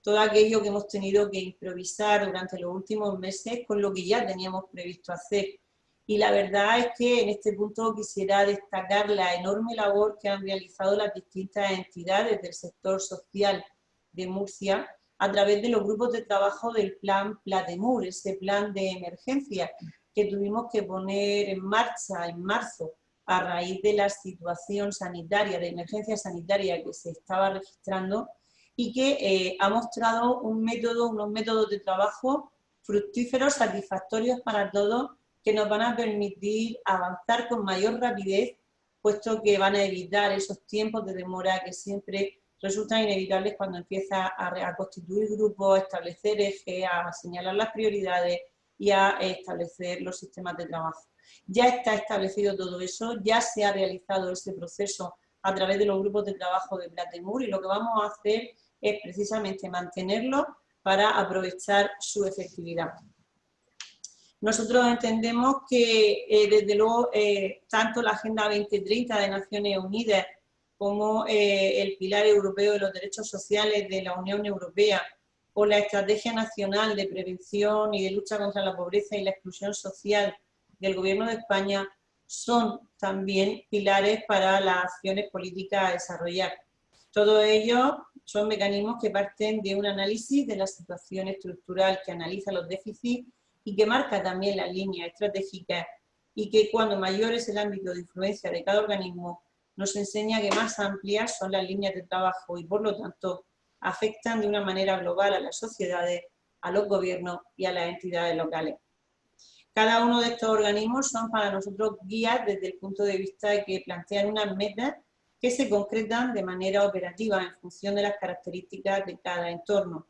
todo aquello que hemos tenido que improvisar durante los últimos meses con lo que ya teníamos previsto hacer y la verdad es que en este punto quisiera destacar la enorme labor que han realizado las distintas entidades del sector social de Murcia a través de los grupos de trabajo del plan Platemur, ese plan de emergencia que tuvimos que poner en marcha en marzo a raíz de la situación sanitaria, de emergencia sanitaria que se estaba registrando y que eh, ha mostrado un método, unos métodos de trabajo fructíferos, satisfactorios para todos que nos van a permitir avanzar con mayor rapidez puesto que van a evitar esos tiempos de demora que siempre resultan inevitables cuando empieza a, constituir grupos, a establecer ejes, a señalar las prioridades y a establecer los sistemas de trabajo. Ya está establecido todo eso, ya se ha realizado ese proceso a través de los grupos de trabajo de Platemur y lo que vamos a hacer es precisamente mantenerlo para aprovechar su efectividad. Nosotros entendemos que, eh, desde luego, eh, tanto la Agenda 2030 de Naciones Unidas como eh, el Pilar Europeo de los Derechos Sociales de la Unión Europea o la Estrategia Nacional de Prevención y de Lucha contra la Pobreza y la Exclusión Social del Gobierno de España son también pilares para las acciones políticas a desarrollar. Todo ello son mecanismos que parten de un análisis de la situación estructural que analiza los déficits y que marca también las líneas estratégicas y que cuando mayor es el ámbito de influencia de cada organismo, nos enseña que más amplias son las líneas de trabajo y por lo tanto afectan de una manera global a las sociedades, a los gobiernos y a las entidades locales. Cada uno de estos organismos son para nosotros guías desde el punto de vista de que plantean unas metas que se concretan de manera operativa en función de las características de cada entorno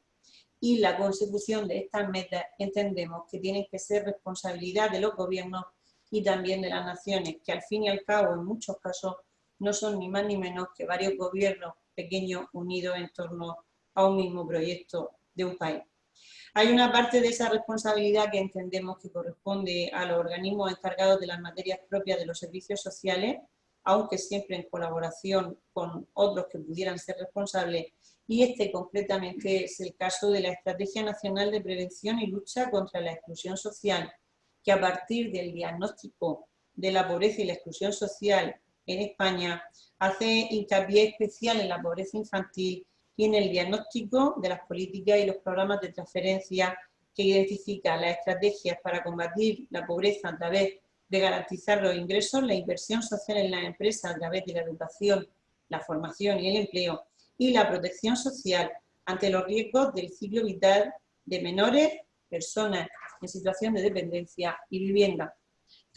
y la consecución de estas metas entendemos que tienen que ser responsabilidad de los gobiernos y también de las naciones, que al fin y al cabo en muchos casos no son ni más ni menos que varios gobiernos pequeños unidos en torno a un mismo proyecto de un país. Hay una parte de esa responsabilidad que entendemos que corresponde a los organismos encargados de las materias propias de los servicios sociales, aunque siempre en colaboración con otros que pudieran ser responsables y este concretamente es el caso de la Estrategia Nacional de Prevención y Lucha contra la Exclusión Social, que a partir del diagnóstico de la pobreza y la exclusión social en España hace hincapié especial en la pobreza infantil y en el diagnóstico de las políticas y los programas de transferencia que identifica las estrategias para combatir la pobreza a través de garantizar los ingresos, la inversión social en las empresas a través de la educación, la formación y el empleo, y la protección social ante los riesgos del ciclo vital de menores, personas en situación de dependencia y vivienda.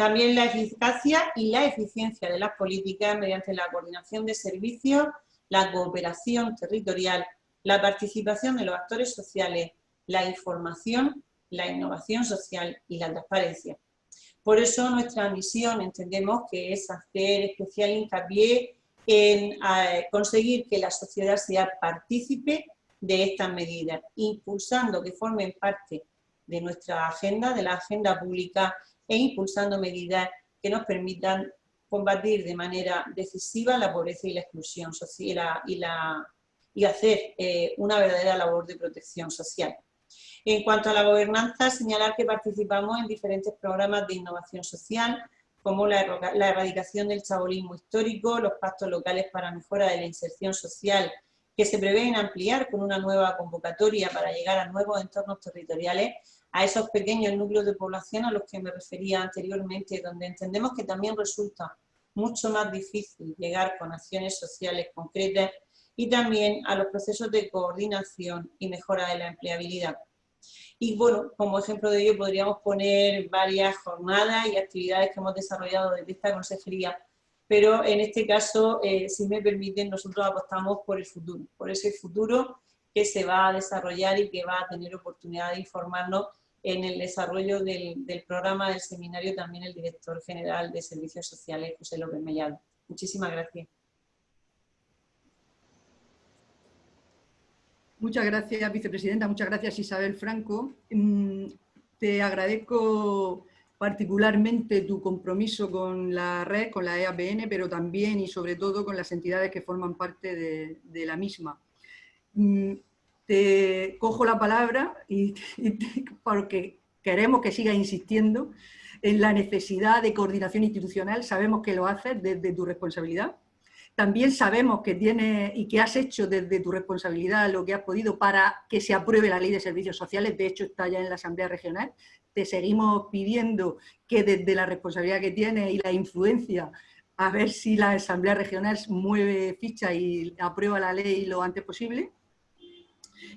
También la eficacia y la eficiencia de las políticas mediante la coordinación de servicios, la cooperación territorial, la participación de los actores sociales, la información, la innovación social y la transparencia. Por eso nuestra misión entendemos que es hacer especial hincapié en conseguir que la sociedad sea partícipe de estas medidas, impulsando que formen parte de nuestra agenda, de la agenda pública, e impulsando medidas que nos permitan combatir de manera decisiva la pobreza y la exclusión social y, la, y hacer eh, una verdadera labor de protección social. En cuanto a la gobernanza, señalar que participamos en diferentes programas de innovación social, como la, erradicación del chabolismo histórico, los pactos locales para mejora de la inserción social, que se prevén ampliar con una nueva convocatoria para llegar a nuevos entornos territoriales, a esos pequeños núcleos de población a los que me refería anteriormente, donde entendemos que también resulta mucho más difícil llegar con acciones sociales concretas y también a los procesos de coordinación y mejora de la empleabilidad. Y bueno, como ejemplo de ello podríamos poner varias jornadas y actividades que hemos desarrollado desde esta consejería, pero en este caso, eh, si me permiten, nosotros apostamos por el futuro, por ese futuro que se va a desarrollar y que va a tener oportunidad de informarnos en el desarrollo del, programa del seminario también el director general de Servicios Sociales, José López Mellado. Muchísimas gracias. Muchas gracias, vicepresidenta. Muchas gracias, Isabel Franco. Mm, te agradezco particularmente tu compromiso con la red, con la EAPN, pero también y sobre todo con las entidades que forman parte de, la misma. Te cojo la palabra porque queremos que sigas insistiendo en la necesidad de coordinación institucional. Sabemos que lo haces desde tu responsabilidad también sabemos que tienes y que has hecho desde tu responsabilidad lo que has podido para que se apruebe la ley de servicios sociales, de hecho está ya en la Asamblea Regional. Te seguimos pidiendo que desde la responsabilidad que tienes y la influencia, a ver si la Asamblea Regional mueve ficha y aprueba la ley lo antes posible.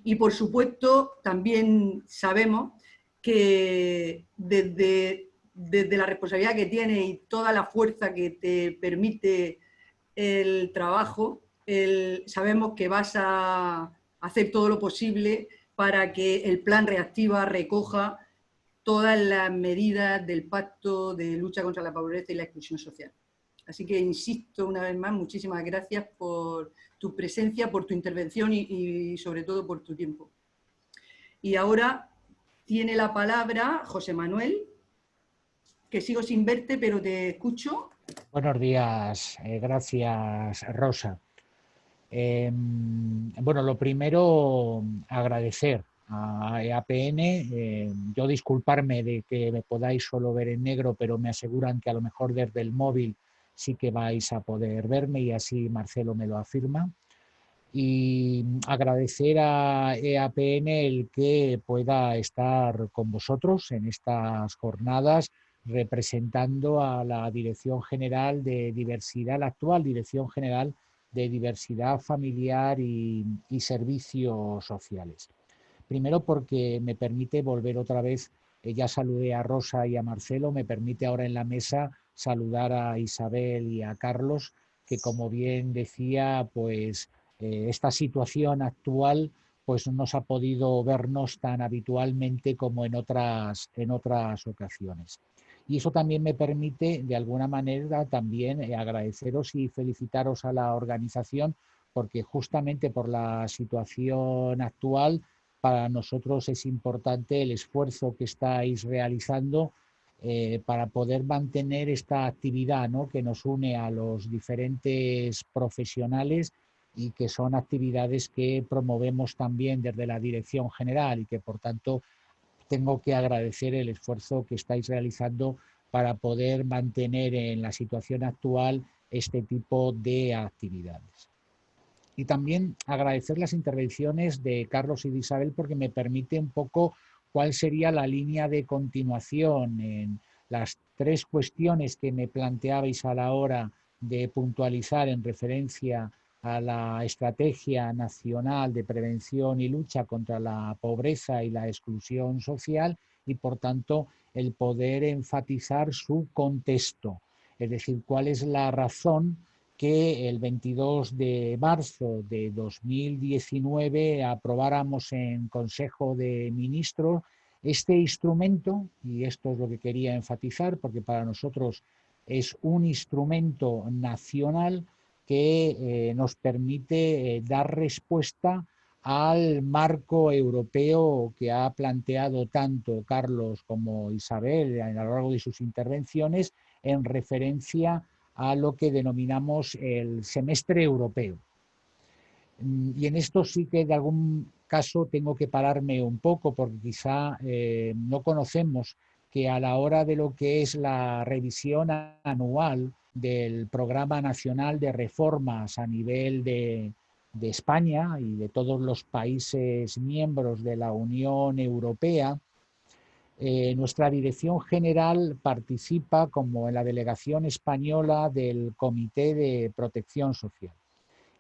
Y por supuesto también sabemos que desde desde la responsabilidad que tiene y toda la fuerza que te permite el trabajo, sabemos que vas a hacer todo lo posible para que el plan reactiva recoja todas las medidas del pacto de lucha contra la pobreza y la exclusión social. Así que insisto una vez más, muchísimas gracias por tu presencia, por tu intervención y, sobre todo por tu tiempo. Y ahora tiene la palabra José Manuel, que sigo sin verte, pero te escucho. Buenos días, eh, gracias Rosa. Em, bueno, lo primero, agradecer a EAPN, em, yo disculparme de que me podáis solo ver en negro, pero me aseguran que a lo mejor desde el móvil sí que vais a poder verme y así Marcelo me lo afirma. Y agradecer a EAPN el que pueda estar con vosotros en estas jornadas representando a la Dirección General de Diversidad, la actual Dirección General de diversidad familiar y, servicios sociales. Primero porque me permite volver otra vez, eh, ya saludé a Rosa y a Marcelo, me permite ahora en la mesa saludar a Isabel y a Carlos, que como bien decía, pues eh, esta situación actual pues no nos ha podido vernos tan habitualmente como en otras, en otras ocasiones. Y eso también me permite, de alguna manera, también eh, agradeceros y felicitaros a la organización, porque justamente por la situación actual, para nosotros es importante el esfuerzo que estáis realizando eh, para poder mantener esta actividad ¿no? que nos une a los diferentes profesionales y que son actividades que promovemos también desde la Dirección General y que por tanto tengo que agradecer el esfuerzo que estáis realizando para poder mantener en la situación actual este tipo de actividades. Y también agradecer las intervenciones de Carlos y de Isabel porque me permite un poco cuál sería la línea de continuación en las tres cuestiones que me planteabais a la hora de puntualizar en referencia a la Estrategia Nacional de Prevención y Lucha contra la Pobreza y la Exclusión Social y, por tanto, el poder enfatizar su contexto, es decir, cuál es la razón que el 22 de marzo de 2019 aprobáramos en Consejo de Ministros este instrumento, y esto es lo que quería enfatizar, porque para nosotros es un instrumento nacional que eh, nos permite eh, dar respuesta al marco europeo que ha planteado tanto Carlos como Isabel a lo largo de sus intervenciones en referencia a lo que denominamos el semestre europeo. Mm, y en esto sí que de algún caso tengo que pararme un poco porque quizá eh, no conocemos que a la hora de lo que es la revisión anual del Programa Nacional de Reformas a nivel de, España y de todos los países miembros de la Unión Europea, eh, nuestra dirección general participa como en la delegación española del Comité de Protección Social.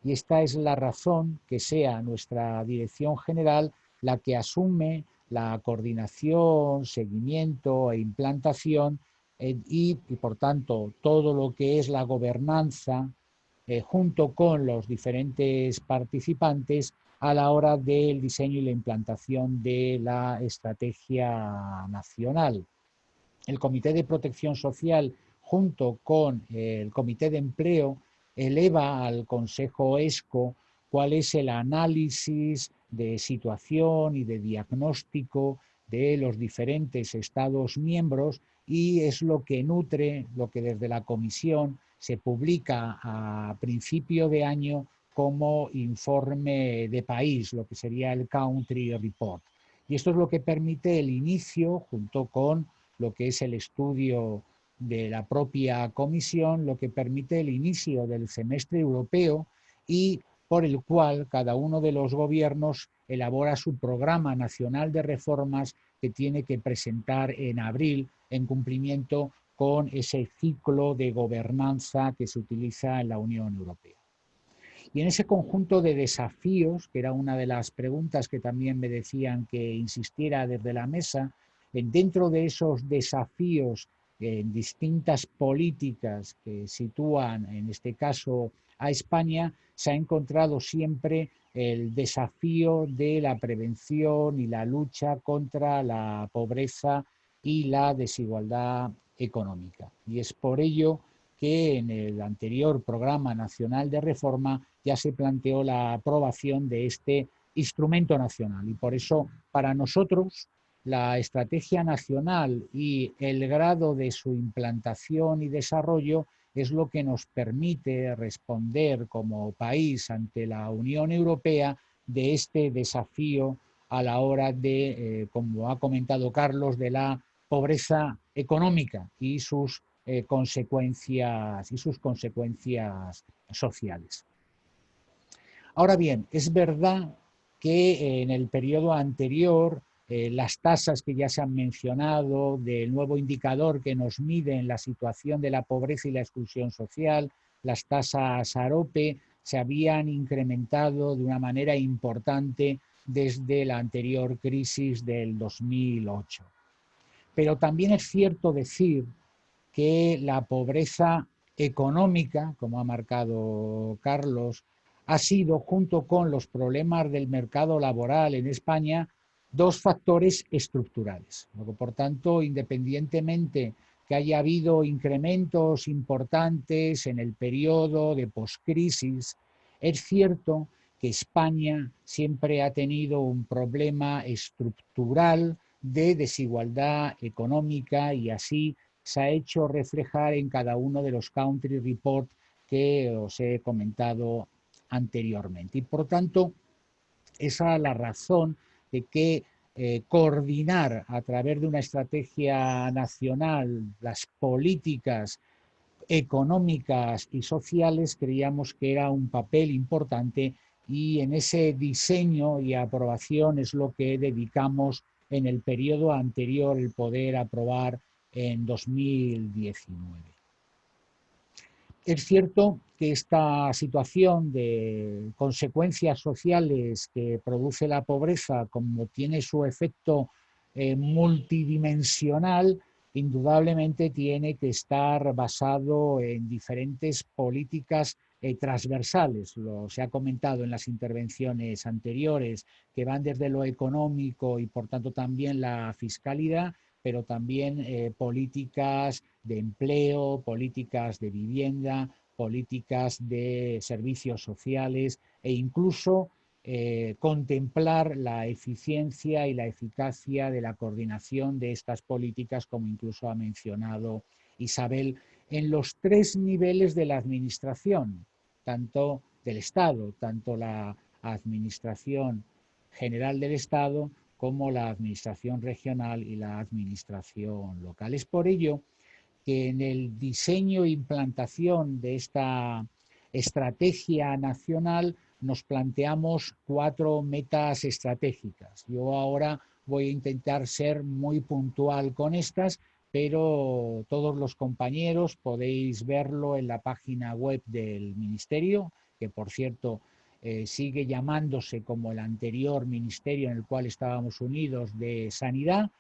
Y esta es la razón que sea nuestra dirección general la que asume la coordinación, seguimiento e implantación eh, y, por tanto, todo lo que es la gobernanza eh, junto con los diferentes participantes a la hora del diseño y la implantación de la estrategia nacional. El Comité de Protección Social, junto con el Comité de Empleo, eleva al Consejo ESCO cuál es el análisis de situación y de diagnóstico de los diferentes Estados miembros y es lo que nutre lo que desde la Comisión se publica a principio de año como informe de país, lo que sería el Country Report. Y esto es lo que permite el inicio, junto con lo que es el estudio de la propia Comisión, lo que permite el inicio del semestre europeo y por el cual cada uno de los gobiernos elabora su programa nacional de reformas que tiene que presentar en abril en cumplimiento con ese ciclo de gobernanza que se utiliza en la Unión Europea. Y en ese conjunto de desafíos, que era una de las preguntas que también me decían que insistiera desde la mesa, dentro de esos desafíos en distintas políticas que sitúan, en este caso, a España, se ha encontrado siempre el desafío de la prevención y la lucha contra la pobreza y la desigualdad económica. Y es por ello en el anterior Programa Nacional de Reforma ya se planteó la aprobación de este instrumento nacional. Y por eso, para nosotros, la estrategia nacional y el grado de su implantación y desarrollo es lo que nos permite responder como país ante la Unión Europea de este desafío a la hora de, eh, como ha comentado Carlos, de la pobreza económica y sus eh, consecuencias y sus consecuencias sociales. Ahora bien, es verdad que en el periodo anterior eh, las tasas que ya se han mencionado, del nuevo indicador que nos mide en la situación de la pobreza y la exclusión social, las tasas AROPE, se habían incrementado de una manera importante desde la anterior crisis del 2008. Pero también es cierto decir que la pobreza económica, como ha marcado Carlos, ha sido, junto con los problemas del mercado laboral en España, dos factores estructurales. Por tanto, independientemente que haya habido incrementos importantes en el periodo de poscrisis, es cierto que España siempre ha tenido un problema estructural de desigualdad económica y así se ha hecho reflejar en cada uno de los country reports que os he comentado anteriormente. Y por tanto, esa es la razón de que eh, coordinar a través de una estrategia nacional las políticas económicas y sociales creíamos que era un papel importante y en ese diseño y aprobación es lo que dedicamos en el periodo anterior el poder aprobar en 2019. Es cierto que esta situación de consecuencias sociales que produce la pobreza, como tiene su efecto eh, multidimensional, indudablemente tiene que estar basado en diferentes políticas eh, transversales. Lo se ha comentado en las intervenciones anteriores, que van desde lo económico y por tanto también la fiscalidad, pero también eh, políticas de empleo, políticas de vivienda, políticas de servicios sociales e incluso eh, contemplar la eficiencia y la eficacia de la coordinación de estas políticas, como incluso ha mencionado Isabel, en los tres niveles de la administración, tanto del Estado, tanto la Administración General del Estado como la administración regional y la administración local. Es por ello que en el diseño e implantación de esta estrategia nacional nos planteamos cuatro metas estratégicas. Yo ahora voy a intentar ser muy puntual con estas, pero todos los compañeros podéis verlo en la página web del Ministerio, que por cierto eh, sigue llamándose como el anterior ministerio en el cual estábamos unidos de Sanidad.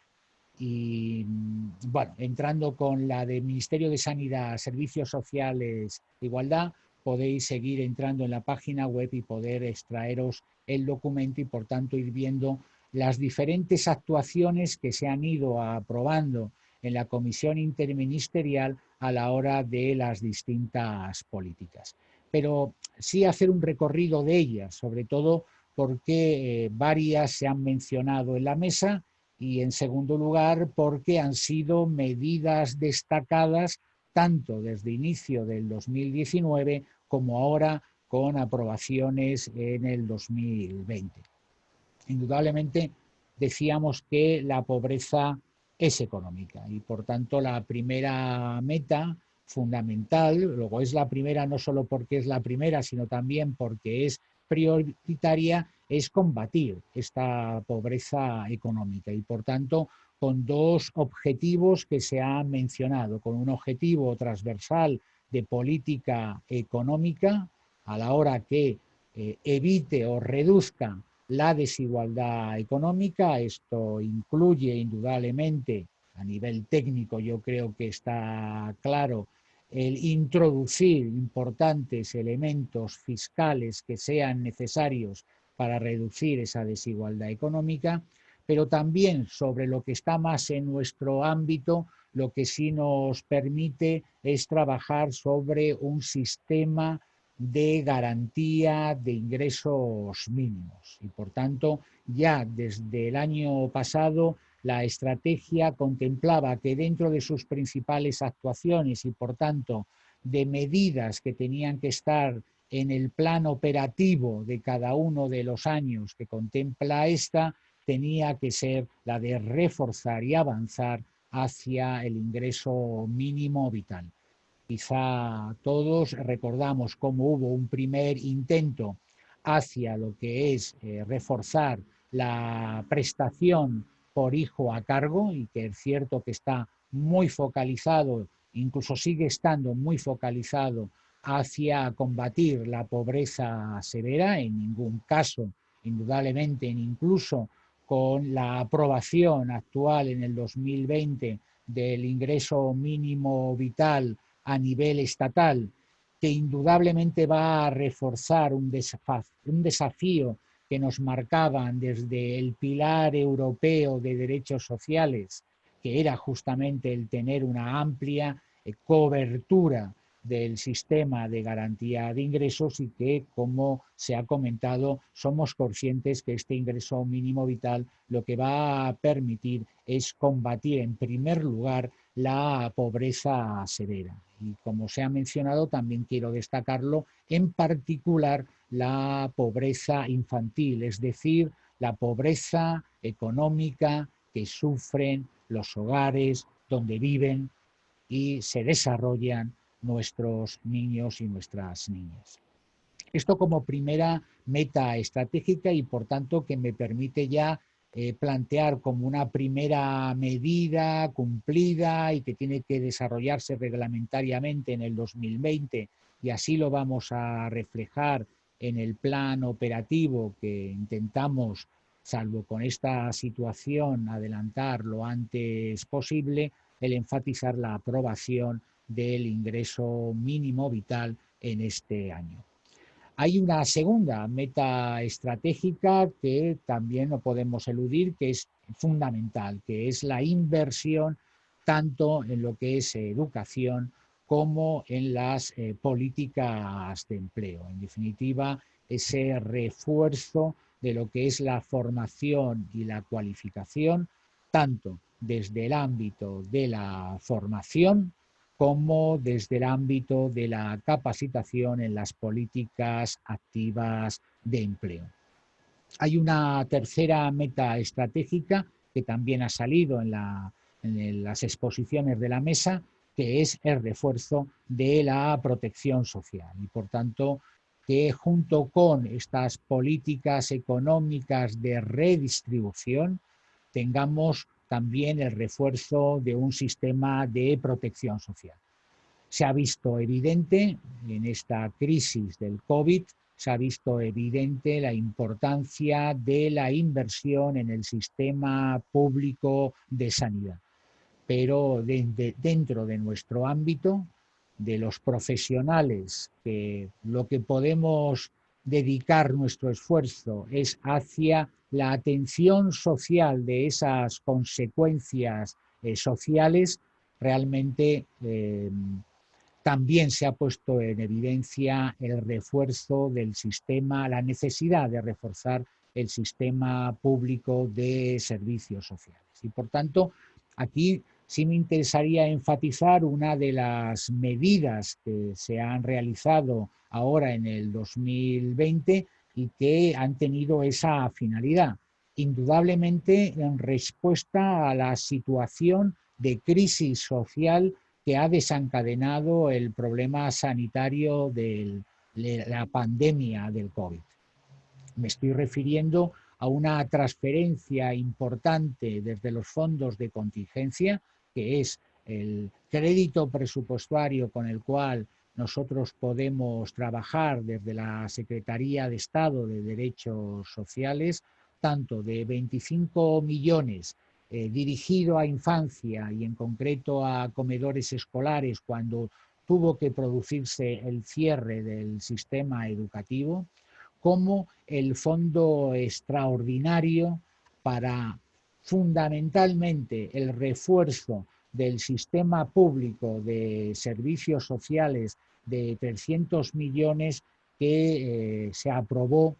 Y mm, bueno, entrando con la de Ministerio de Sanidad, Servicios Sociales, Igualdad, podéis seguir entrando en la página web y poder extraeros el documento y por tanto ir viendo las diferentes actuaciones que se han ido aprobando en la comisión interministerial a la hora de las distintas políticas pero sí hacer un recorrido de ellas, sobre todo porque eh, varias se han mencionado en la mesa y en segundo lugar porque han sido medidas destacadas tanto desde inicio del 2019 como ahora con aprobaciones en el 2020. Indudablemente decíamos que la pobreza es económica y por tanto la primera meta fundamental, luego es la primera no solo porque es la primera, sino también porque es prioritaria, es combatir esta pobreza económica. Y por tanto con dos objetivos que se han mencionado, con un objetivo transversal de política económica a la hora que eh, evite o reduzca la desigualdad económica, esto incluye indudablemente a nivel técnico yo creo que está claro el introducir importantes elementos fiscales que sean necesarios para reducir esa desigualdad económica, pero también sobre lo que está más en nuestro ámbito, lo que sí nos permite es trabajar sobre un sistema de garantía de ingresos mínimos. Y por tanto, ya desde el año pasado, la estrategia contemplaba que dentro de sus principales actuaciones y por tanto de medidas que tenían que estar en el plan operativo de cada uno de los años que contempla esta, tenía que ser la de reforzar y avanzar hacia el ingreso mínimo vital. Quizá todos recordamos cómo hubo un primer intento hacia lo que es eh, reforzar la prestación por hijo a cargo y que es cierto que está muy focalizado, incluso sigue estando muy focalizado hacia combatir la pobreza severa, en ningún caso, indudablemente, incluso con la aprobación actual en el 2020 del ingreso mínimo vital a nivel estatal, que indudablemente va a reforzar un, un desafío que nos marcaban desde el pilar europeo de derechos sociales, que era justamente el tener una amplia eh, cobertura del sistema de garantía de ingresos y que, como se ha comentado, somos conscientes que este ingreso mínimo vital lo que va a permitir es combatir en primer lugar la pobreza severa. Y como se ha mencionado, también quiero destacarlo, en particular la pobreza infantil, es decir, la pobreza económica que sufren los hogares donde viven y se desarrollan nuestros niños y nuestras niñas. Esto como primera meta estratégica y por tanto que me permite ya eh, plantear como una primera medida cumplida y que tiene que desarrollarse reglamentariamente en el 2020 y así lo vamos a reflejar en el plan operativo que intentamos, salvo con esta situación, adelantar lo antes posible, el enfatizar la aprobación del ingreso mínimo vital en este año. Hay una segunda meta estratégica que también no podemos eludir, que es fundamental, que es la inversión tanto en lo que es educación como en las eh, políticas de empleo. En definitiva, ese refuerzo de lo que es la formación y la cualificación, tanto desde el ámbito de la formación como desde el ámbito de la capacitación en las políticas activas de empleo. Hay una tercera meta estratégica que también ha salido en, las exposiciones de la mesa, que es el refuerzo de la protección social. Y por tanto, que junto con estas políticas económicas de redistribución, tengamos también el refuerzo de un sistema de protección social. Se ha visto evidente en esta crisis del COVID, se ha visto evidente la importancia de la inversión en el sistema público de sanidad. Pero dentro de nuestro ámbito, de los profesionales, que lo que podemos dedicar nuestro esfuerzo es hacia la atención social de esas consecuencias eh, sociales, realmente em, también se ha puesto en evidencia el refuerzo del sistema, la necesidad de reforzar el sistema público de servicios sociales. Y por tanto, aquí sí me interesaría enfatizar una de las medidas que se han realizado ahora en el 2020 y que han tenido esa finalidad. Indudablemente en respuesta a la situación de crisis social que ha desencadenado el problema sanitario de la pandemia del COVID. Me estoy refiriendo a una transferencia importante desde los fondos de contingencia, que es el crédito presupuestario con el cual nosotros podemos trabajar desde la Secretaría de Estado de Derechos Sociales, tanto de 25 millones eh, dirigido a infancia y en concreto a comedores escolares cuando tuvo que producirse el cierre del sistema educativo, como el fondo extraordinario para fundamentalmente el refuerzo del sistema público de servicios sociales de 300 millones que eh, se aprobó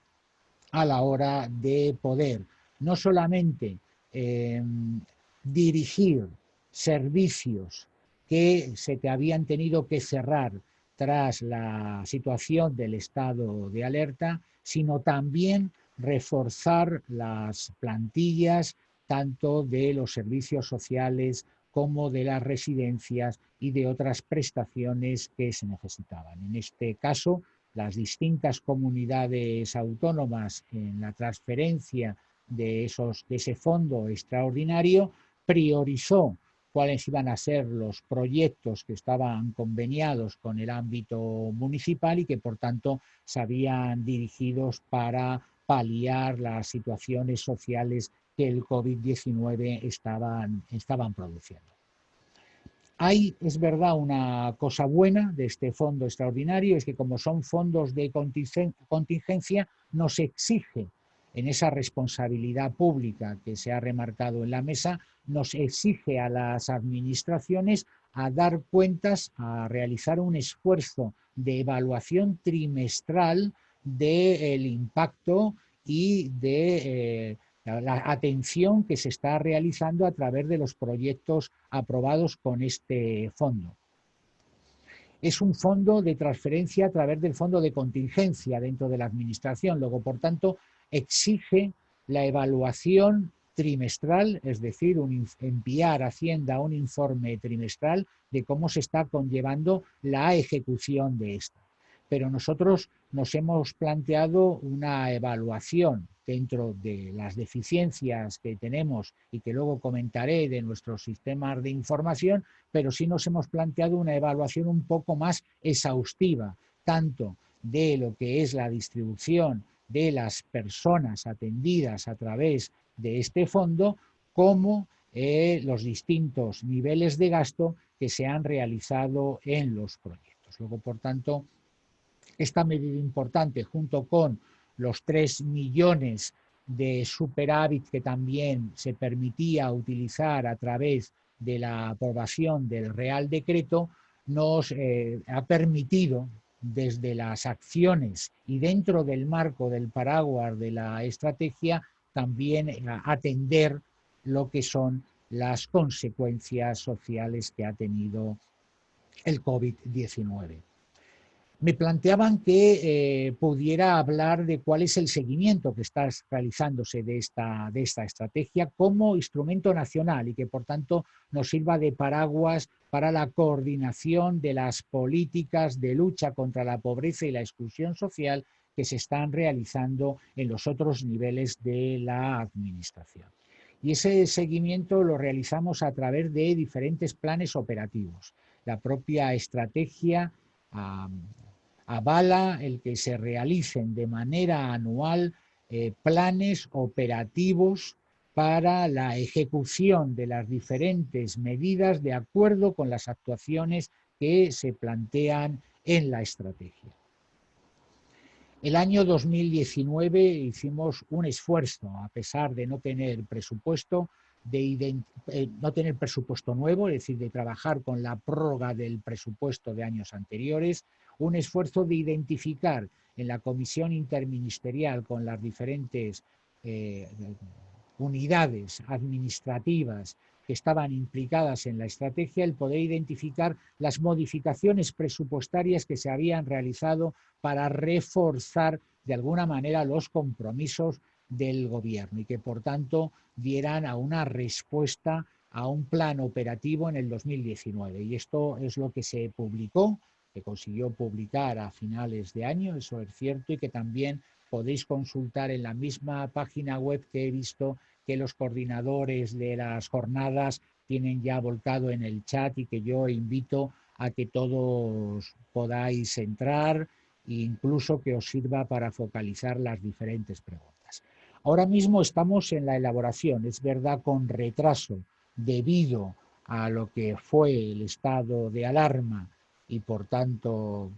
a la hora de poder. No solamente em, dirigir servicios que se te habían tenido que cerrar tras la situación del estado de alerta, sino también reforzar las plantillas tanto de los servicios sociales como de las residencias y de otras prestaciones que se necesitaban. En este caso, las distintas comunidades autónomas en la transferencia de, esos, de ese fondo extraordinario priorizó cuáles iban a ser los proyectos que estaban conveniados con el ámbito municipal y que por tanto se habían dirigidos para paliar las situaciones sociales que el COVID-19 estaban, estaban produciendo. Hay, es verdad, una cosa buena de este fondo extraordinario, es que como son fondos de contingencia, nos exige en esa responsabilidad pública que se ha remarcado en la mesa, nos exige a las administraciones a dar cuentas, a realizar un esfuerzo de evaluación trimestral del impacto y de eh, la atención que se está realizando a través de los proyectos aprobados con este fondo. Es un fondo de transferencia a través del fondo de contingencia dentro de la administración, luego por tanto exige la evaluación trimestral, es decir, enviar a Hacienda un informe trimestral de cómo se está conllevando la ejecución de esta. Pero nosotros nos hemos planteado una evaluación dentro de las deficiencias que tenemos y que luego comentaré de nuestros sistemas de información, pero sí nos hemos planteado una evaluación un poco más exhaustiva, tanto de lo que es la distribución de las personas atendidas a través de este fondo, como eh, los distintos niveles de gasto que se han realizado en los proyectos. Luego, por tanto, esta medida importante, junto con los 3 millones de superávit que también se permitía utilizar a través de la aprobación del Real Decreto, nos eh, ha permitido desde las acciones y dentro del marco del paraguas de la estrategia también eh, atender lo que son las consecuencias sociales que ha tenido el COVID-19 me planteaban que eh, pudiera hablar de cuál es el seguimiento que está realizándose de esta, de esta estrategia como instrumento nacional y que por tanto nos sirva de paraguas para la coordinación de las políticas de lucha contra la pobreza y la exclusión social que se están realizando en los otros niveles de la administración. Y ese seguimiento lo realizamos a través de diferentes planes operativos. La propia estrategia avala el que se realicen de manera anual eh, planes operativos para la ejecución de las diferentes medidas de acuerdo con las actuaciones que se plantean en la estrategia. El año 2019 hicimos un esfuerzo, a pesar de no tener presupuesto, de eh, no tener presupuesto nuevo, es decir, de trabajar con la prórroga del presupuesto de años anteriores, un esfuerzo de identificar en la comisión interministerial con las diferentes eh, unidades administrativas que estaban implicadas en la estrategia, el poder identificar las modificaciones presupuestarias que se habían realizado para reforzar de alguna manera los compromisos del gobierno y que por tanto dieran a una respuesta a un plan operativo en el 2019. Y esto es lo que se publicó que consiguió publicar a finales de año, eso es cierto, y que también podéis consultar en la misma página web que he visto que los coordinadores de las jornadas tienen ya volcado en el chat y que yo invito a que todos podáis entrar e incluso que os sirva para focalizar las diferentes preguntas. Ahora mismo estamos en la elaboración, es verdad con retraso, debido a lo que fue el estado de alarma y por tanto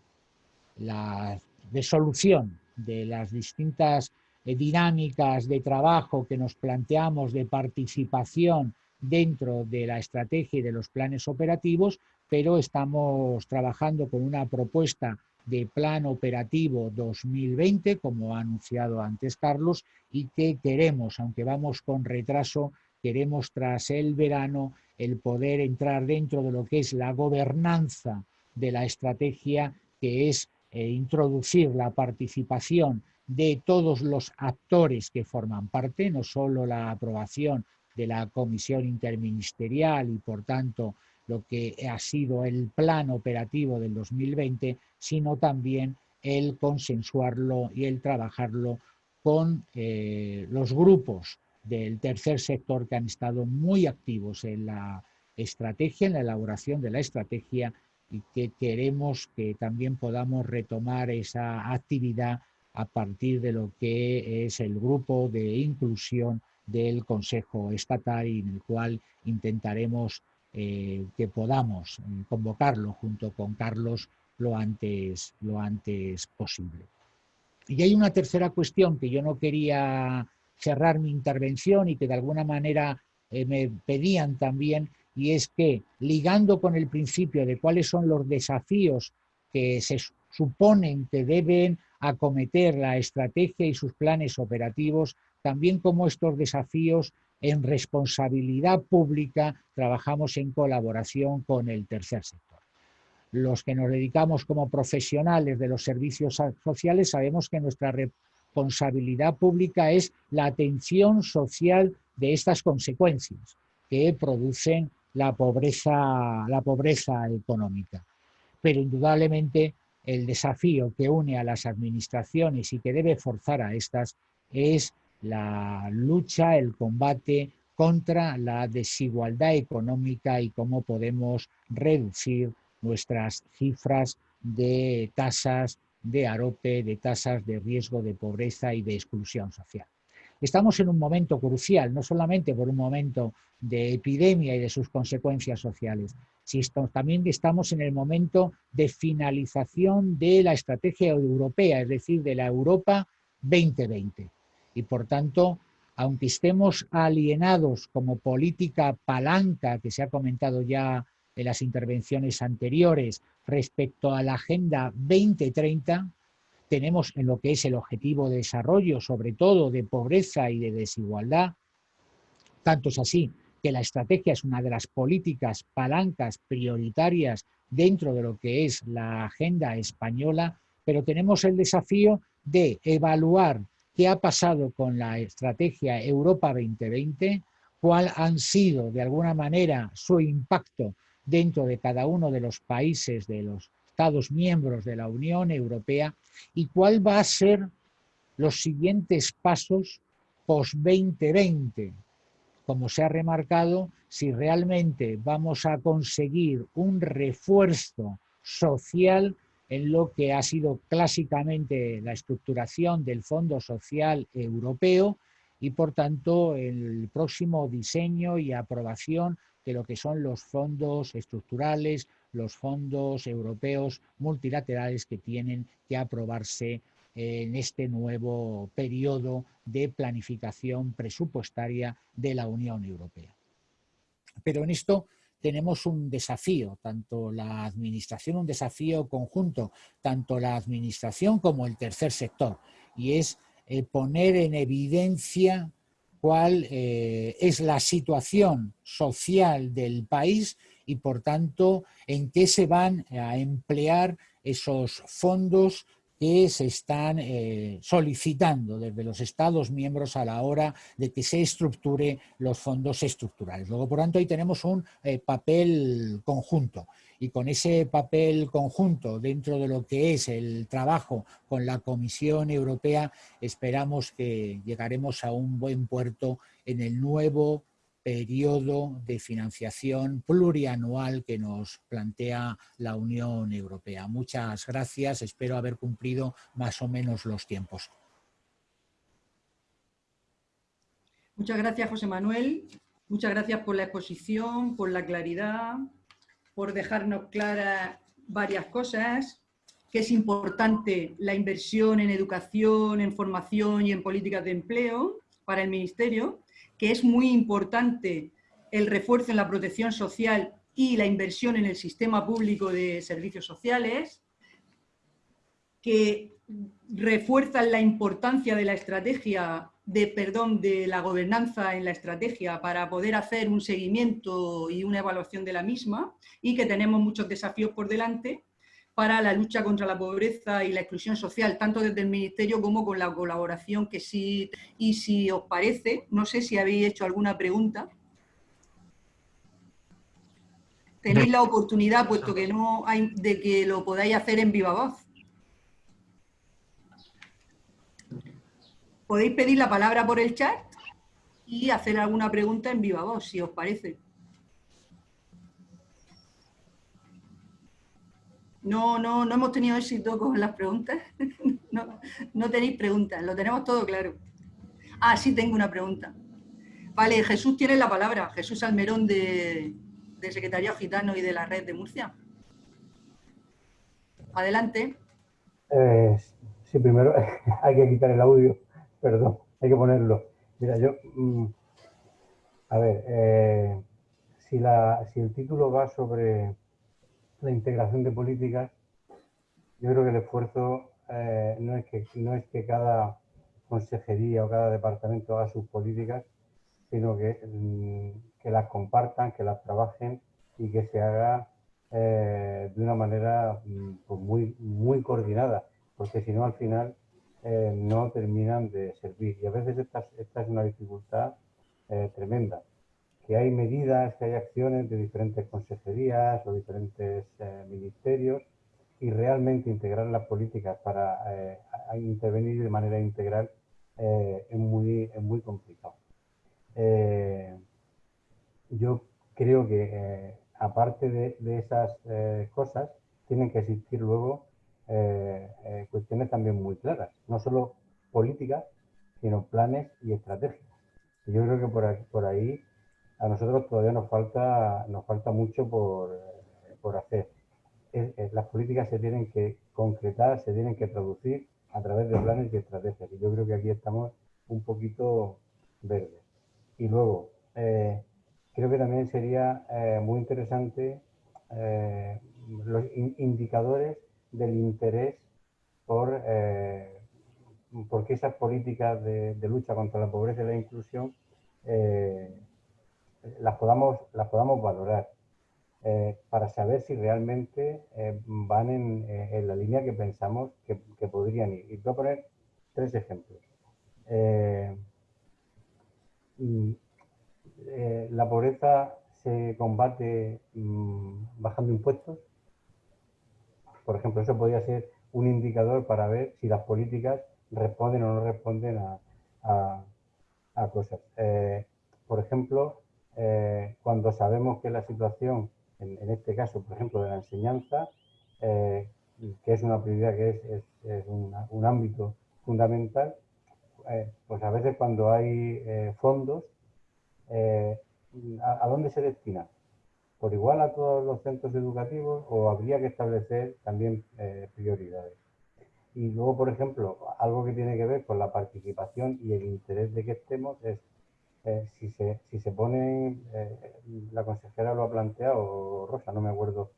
la resolución de las distintas eh, dinámicas de trabajo que nos planteamos de participación dentro de la estrategia y de los planes operativos, pero estamos trabajando con una propuesta de plan operativo 2020, como ha anunciado antes Carlos, y que queremos, aunque vamos con retraso, queremos tras el verano el poder entrar dentro de lo que es la gobernanza de la estrategia, que es eh, introducir la participación de todos los actores que forman parte, no solo la aprobación de la comisión interministerial y por tanto lo que ha sido el plan operativo del 2020, sino también el consensuarlo y el trabajarlo con eh, los grupos del tercer sector que han estado muy activos en la estrategia, en la elaboración de la estrategia y que queremos que también podamos retomar esa actividad a partir de lo que es el grupo de inclusión del Consejo Estatal y en el cual intentaremos eh, que podamos eh, convocarlo junto con Carlos lo antes, lo antes posible. Y hay una tercera cuestión que yo no quería cerrar mi intervención y que de alguna manera eh, me pedían también, y es que ligando con el principio de cuáles son los desafíos que se suponen que deben acometer la estrategia y sus planes operativos, también como estos desafíos en responsabilidad pública trabajamos en colaboración con el tercer sector. Los que nos dedicamos como profesionales de los servicios sociales sabemos que nuestra responsabilidad pública es la atención social de estas consecuencias que producen la pobreza, la pobreza económica. Pero indudablemente el desafío que une a las administraciones y que debe forzar a estas es la lucha, el combate contra la desigualdad económica y cómo podemos reducir nuestras cifras de tasas de arope, de tasas de riesgo de pobreza y de exclusión social. Estamos en un momento crucial, no solamente por un momento de epidemia y de sus consecuencias sociales, sino también estamos en el momento de finalización de la estrategia europea, es decir, de la Europa 2020. Y por tanto, aunque estemos alienados como política palanca, que se ha comentado ya en las intervenciones anteriores, respecto a la Agenda 2030, tenemos en lo que es el objetivo de desarrollo, sobre todo de pobreza y de desigualdad, tanto es así que la estrategia es una de las políticas palancas prioritarias dentro de lo que es la agenda española, pero tenemos el desafío de evaluar qué ha pasado con la estrategia Europa 2020, cuál han sido de alguna manera su impacto dentro de cada uno de los países de los Estados miembros de la Unión Europea y cuál va a ser los siguientes pasos post-2020. Como se ha remarcado, si realmente vamos a conseguir un refuerzo social en lo que ha sido clásicamente la estructuración del Fondo Social Europeo y por tanto el próximo diseño y aprobación de lo que son los fondos estructurales, los fondos europeos multilaterales que tienen que aprobarse en este nuevo periodo de planificación presupuestaria de la Unión Europea. Pero en esto tenemos un desafío, tanto la administración, un desafío conjunto, tanto la administración como el tercer sector, y es eh, poner en evidencia cuál eh, es la situación social del país y por tanto en qué se van a emplear esos fondos que se están eh, solicitando desde los Estados miembros a la hora de que se estructure los fondos estructurales. Luego, por tanto, ahí tenemos un eh, papel conjunto y con ese papel conjunto dentro de lo que es el trabajo con la Comisión Europea, esperamos que llegaremos a un buen puerto en el nuevo periodo de financiación plurianual que nos plantea la Unión Europea. Muchas gracias, espero haber cumplido más o menos los tiempos. Muchas gracias, José Manuel. Muchas gracias por la exposición, por la claridad, por dejarnos claras varias cosas, que es importante la inversión en educación, en formación y en políticas de empleo para el Ministerio, que es muy importante el refuerzo en la protección social y la inversión en el sistema público de servicios sociales, que refuerzan la importancia de la estrategia, de, perdón, de la gobernanza en la estrategia para poder hacer un seguimiento y una evaluación de la misma y que tenemos muchos desafíos por delante para la lucha contra la pobreza y la exclusión social, tanto desde el Ministerio como con la colaboración que sí. Y si os parece, no sé si habéis hecho alguna pregunta, tenéis la oportunidad, puesto que no hay, de que lo podáis hacer en viva voz. Podéis pedir la palabra por el chat y hacer alguna pregunta en viva voz, si os parece. No, no, no hemos tenido éxito con las preguntas. no, tenéis preguntas, lo tenemos todo claro. Ah, sí tengo una pregunta. Vale, Jesús tiene la palabra. Jesús Almerón de, del Secretariado Gitano y de la Red de Murcia. Adelante. Eh, sí, primero hay que quitar el audio, perdón, hay que ponerlo. Mira, yo, mm, a ver, eh, si, la, si el título va sobre la integración de políticas, yo creo que el esfuerzo eh, no, es que, no es que cada consejería o cada departamento haga sus políticas, sino que mm, que las compartan, que las trabajen y que se haga eh, de una manera mm, pues muy, muy coordinada, porque si no al final eh, no terminan de servir. Y a veces esta, esta es una dificultad eh, tremenda, que hay medidas, que hay acciones de diferentes consejerías o diferentes ministerios y realmente integrar las políticas para intervenir de manera integral es, muy, es muy complicado yo creo que eh, aparte de, esas eh, cosas, tienen que existir luego eh, cuestiones también muy claras, no solo políticas, sino planes y estrategias. Yo creo que por, aquí, por ahí a nosotros todavía nos falta, nos falta mucho por, por hacer. las políticas se tienen que concretar, se tienen que traducir a través de planes y estrategias. Y yo creo que aquí estamos un poquito verdes. Y luego, creo que también sería eh, muy interesante eh, los indicadores del interés por, eh, porque esas políticas de, lucha contra la pobreza y la inclusión las, podamos, las podamos valorar para saber si realmente van en, la línea que pensamos que, que, podrían ir. Y voy a poner tres ejemplos. Eh, la pobreza se combate mm, bajando impuestos. Por ejemplo, eso podría ser un indicador para ver si las políticas responden o no responden a, cosas. Eh, por ejemplo, eh, cuando sabemos que la situación, en, este caso, por ejemplo, de la enseñanza, que es una prioridad, que es, un ámbito fundamental, pues a veces cuando hay fondos, eh, ¿a, dónde se destina? ¿Por igual a todos los centros educativos o habría que establecer también eh, prioridades? Y luego, por ejemplo, algo que tiene que ver con la participación y el interés de que estemos es eh, si, se, si se pone, la consejera lo ha planteado, Rosa, no me acuerdo,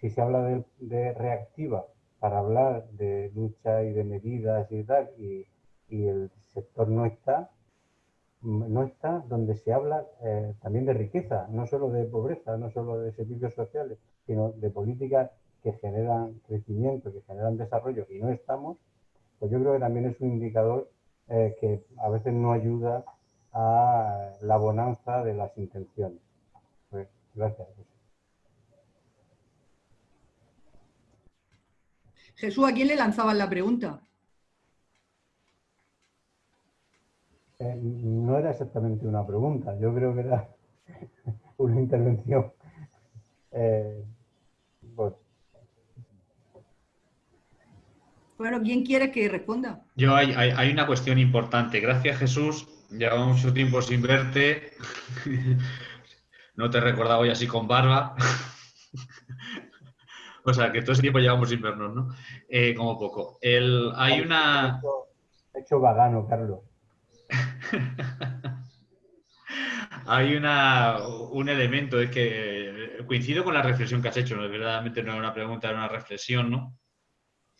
si se habla de, de, reactiva para hablar de lucha y de medidas y tal, y, y el sector no está, no está donde se habla eh, también de riqueza, no solo de pobreza, no solo de servicios sociales, sino de políticas que generan crecimiento, que generan desarrollo y no estamos, pues yo creo que también es un indicador eh, que a veces no ayuda a la bonanza de las intenciones. Pues, gracias. Jesús, ¿a quién le lanzaban la pregunta? Eh, no era exactamente una pregunta, yo creo que era una intervención. Eh, pues, Bueno, ¿quién quiere que responda? Yo hay, hay, una cuestión importante. Gracias, Jesús. Llevamos mucho tiempo sin verte. no te he recordado hoy así con barba. o sea, que todo ese tiempo llevamos sin vernos, ¿no? Eh, como poco. El, hay una... He hecho vagano, Carlos. hay una, un elemento, es que coincido con la reflexión que has hecho, ¿no? verdaderamente no es una pregunta, es una reflexión, ¿no?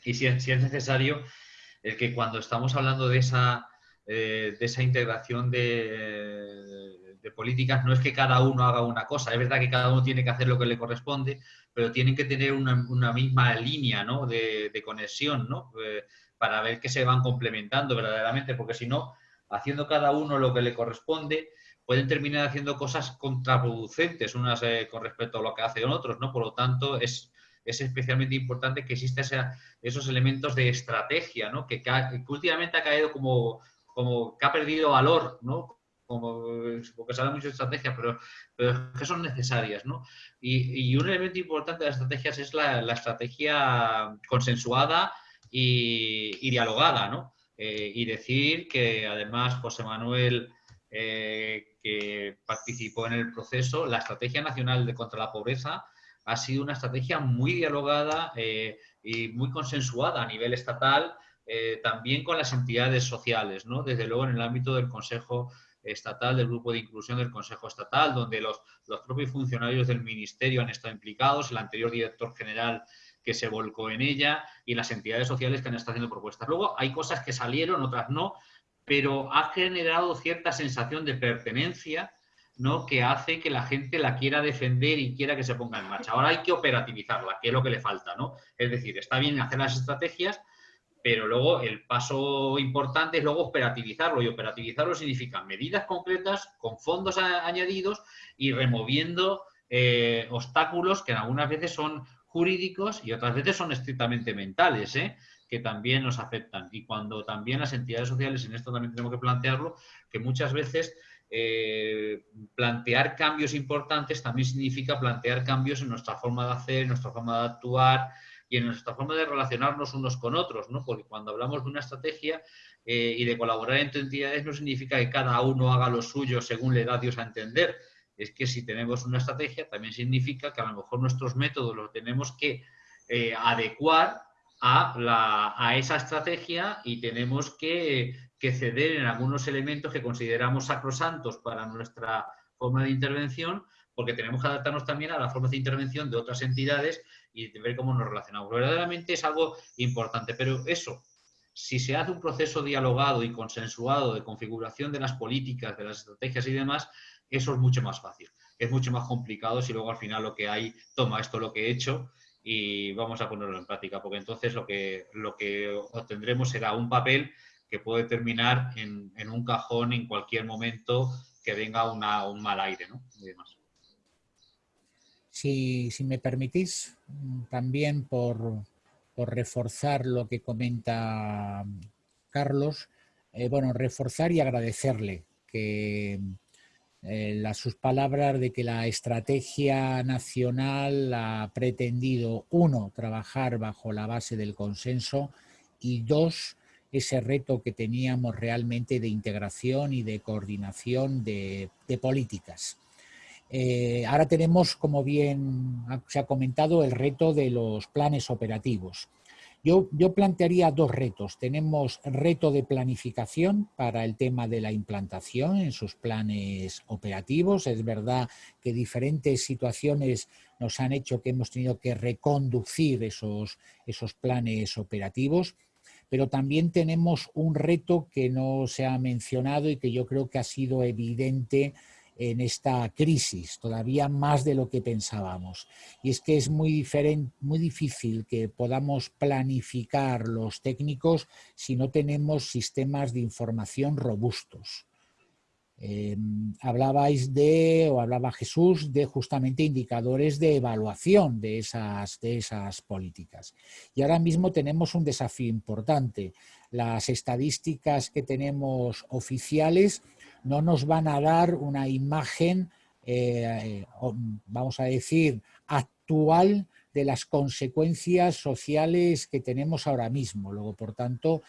Y si, si, es necesario, el que cuando estamos hablando de esa, eh, de esa integración de, políticas, no es que cada uno haga una cosa, es verdad que cada uno tiene que hacer lo que le corresponde, pero tienen que tener una, misma línea ¿no? de, de, conexión, ¿no? Eh, para ver que se van complementando verdaderamente, porque si no, haciendo cada uno lo que le corresponde, pueden terminar haciendo cosas contraproducentes unas eh, con respecto a lo que hacen otros, ¿no? Por lo tanto, es, es especialmente importante que existan esos elementos de estrategia, ¿no? Que, que, últimamente ha caído como, como que ha perdido valor, ¿no? Como, porque se habla mucho de estrategia, pero, pero que son necesarias, ¿no? Y, y, un elemento importante de las estrategias es la, la estrategia consensuada y, y dialogada, ¿no? Eh, y decir que además José Manuel eh, que participó en el proceso, la Estrategia Nacional de contra la Pobreza ha sido una estrategia muy dialogada eh, y muy consensuada a nivel estatal, eh, también con las entidades sociales, ¿no? desde luego en el ámbito del Consejo Estatal, del Grupo de Inclusión del Consejo Estatal, donde los, los propios funcionarios del Ministerio han estado implicados, el anterior director general que se volcó en ella y las entidades sociales que han estado haciendo propuestas. Luego hay cosas que salieron, otras no, pero ha generado cierta sensación de pertenencia ¿no? que hace que la gente la quiera defender y quiera que se ponga en marcha. Ahora hay que operativizarla, que es lo que le falta. ¿no? Es decir, está bien hacer las estrategias, pero luego el paso importante es luego operativizarlo y operativizarlo significa medidas concretas con fondos añadidos y removiendo eh, obstáculos que algunas veces son jurídicos y otras veces son estrictamente mentales. ¿eh? que también nos afectan. Y cuando también las entidades sociales, en esto también tenemos que plantearlo, que muchas veces eh, plantear cambios importantes también significa plantear cambios en nuestra forma de hacer, en nuestra forma de actuar y en nuestra forma de relacionarnos unos con otros, ¿no? Porque cuando hablamos de una estrategia eh, y de colaborar entre entidades no significa que cada uno haga lo suyo según le da Dios a entender. Es que si tenemos una estrategia también significa que a lo mejor nuestros métodos los tenemos que eh, adecuar a, esa estrategia y tenemos que, ceder en algunos elementos que consideramos sacrosantos para nuestra forma de intervención, porque tenemos que adaptarnos también a la forma de intervención de otras entidades y ver cómo nos relacionamos. Verdaderamente es algo importante, pero eso, si se hace un proceso dialogado y consensuado de configuración de las políticas, de las estrategias y demás, eso es mucho más fácil. Es mucho más complicado si luego al final lo que hay, toma esto lo que he hecho y vamos a ponerlo en práctica, porque entonces lo que, lo que obtendremos será un papel que puede terminar en, en un cajón en cualquier momento que venga una, un mal aire ¿no? Si, si, me permitís, también por, por, reforzar lo que comenta Carlos, eh, bueno, reforzar y agradecerle que eh, sus palabras de que la estrategia nacional ha pretendido, uno, trabajar bajo la base del consenso y dos, ese reto que teníamos realmente de integración y de coordinación de, políticas. Eh, ahora tenemos, como bien se ha comentado, el reto de los planes operativos. Yo, plantearía dos retos. Tenemos reto de planificación para el tema de la implantación en sus planes operativos. Es verdad que diferentes situaciones nos han hecho que hemos tenido que reconducir esos, esos planes operativos, pero también tenemos un reto que no se ha mencionado y que yo creo que ha sido evidente en esta crisis, todavía más de lo que pensábamos. Y es que es muy, muy difícil que podamos planificar los técnicos si no tenemos sistemas de información robustos. Eh, hablabais de, o hablaba Jesús, de justamente indicadores de evaluación de esas, de esas políticas. Y ahora mismo tenemos un desafío importante. Las estadísticas que tenemos oficiales no nos van a dar una imagen, eh, vamos a decir, actual de las consecuencias sociales que tenemos ahora mismo. Luego, por tanto,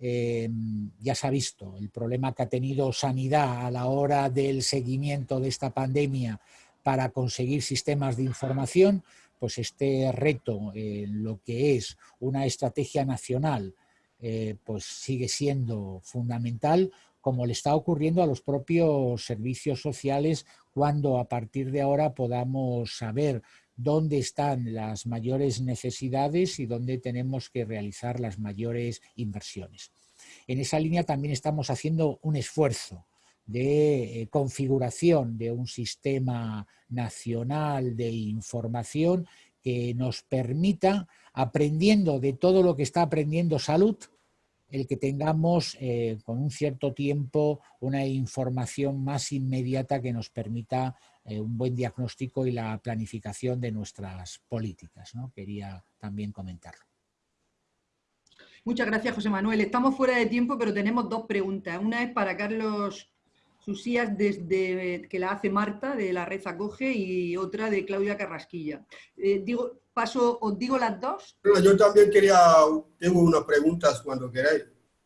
em, ya se ha visto el problema que ha tenido sanidad a la hora del seguimiento de esta pandemia para conseguir sistemas de información, pues este reto en lo que es una estrategia nacional eh, pues sigue siendo fundamental como le está ocurriendo a los propios servicios sociales cuando a partir de ahora podamos saber dónde están las mayores necesidades y dónde tenemos que realizar las mayores inversiones. En esa línea también estamos haciendo un esfuerzo de eh, configuración de un sistema nacional de información que nos permita, aprendiendo de todo lo que está aprendiendo salud, el que tengamos eh, con un cierto tiempo una información más inmediata que nos permita eh, un buen diagnóstico y la planificación de nuestras políticas. ¿no? Quería también comentarlo. Muchas gracias, José Manuel. Estamos fuera de tiempo, pero tenemos dos preguntas. Una es para Carlos Susías, desde, que la hace Marta, de la Red Acoge, y otra de Claudia Carrasquilla. Eh, digo, paso, ¿Os digo las dos? yo también quería, tengo unas preguntas cuando queráis,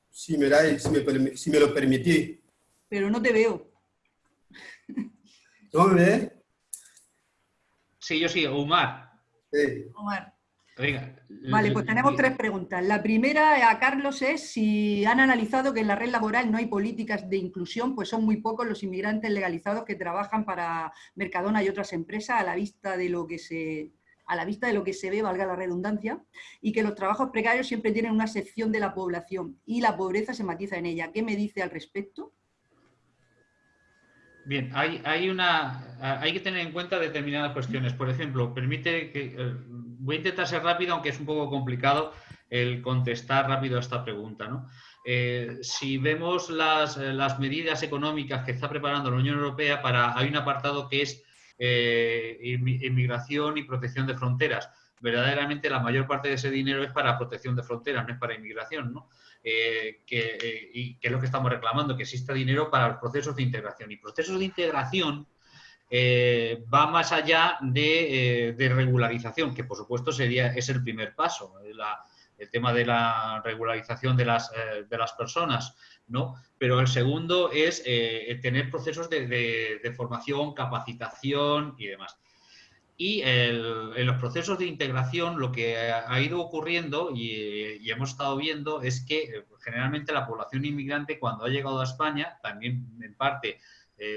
si me, si me, si me lo permitís. Pero no te veo. ¿No me ves? Sí, yo sí, Omar. Sí. Omar. Vale, pues tenemos tres preguntas. La primera a Carlos es si han analizado que en la red laboral no hay políticas de inclusión, pues son muy pocos los inmigrantes legalizados que trabajan para Mercadona y otras empresas a la vista de lo que se a la vista de lo que se ve, valga la redundancia, y que los trabajos precarios siempre tienen una sección de la población y la pobreza se matiza en ella. ¿Qué me dice al respecto? Bien, hay, hay, una, hay que tener en cuenta determinadas cuestiones. Por ejemplo, permite que eh, voy a intentar ser rápido, aunque es un poco complicado el contestar rápido a esta pregunta. Eh, si vemos eh, las, medidas económicas que está preparando la Unión Europea, para, hay un apartado que es eh, inmigración y protección de fronteras. Verdaderamente la mayor parte de ese dinero es para protección de fronteras, no es para inmigración. ¿no? que, y que es lo que estamos reclamando, que exista dinero para los procesos de integración. Y procesos de integración eh, va más allá eh, de, regularización, que por supuesto sería, es el primer paso, eh, el tema de la regularización de las, personas, ¿no? Pero el segundo es tener procesos de, formación, capacitación y demás. Y en los procesos de integración lo que ha ido ocurriendo y, hemos estado viendo es que generalmente la población inmigrante cuando ha llegado a España, también en parte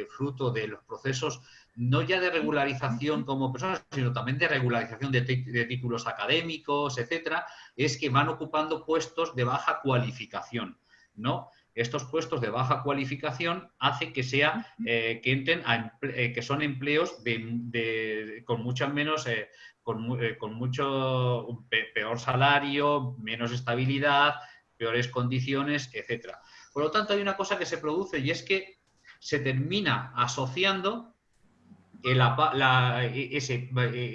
fruto de los procesos no ya de regularización como personas, sino también de regularización de, títulos académicos, etcétera, es que van ocupando puestos de baja cualificación, ¿no? Estos puestos de baja cualificación hace que sea eh, que entren eh, que son empleos de, con mucho menos eh, con, con, mucho peor salario, menos estabilidad, peores condiciones, etcétera. Por lo tanto, hay una cosa que se produce y es que se termina asociando e, ese,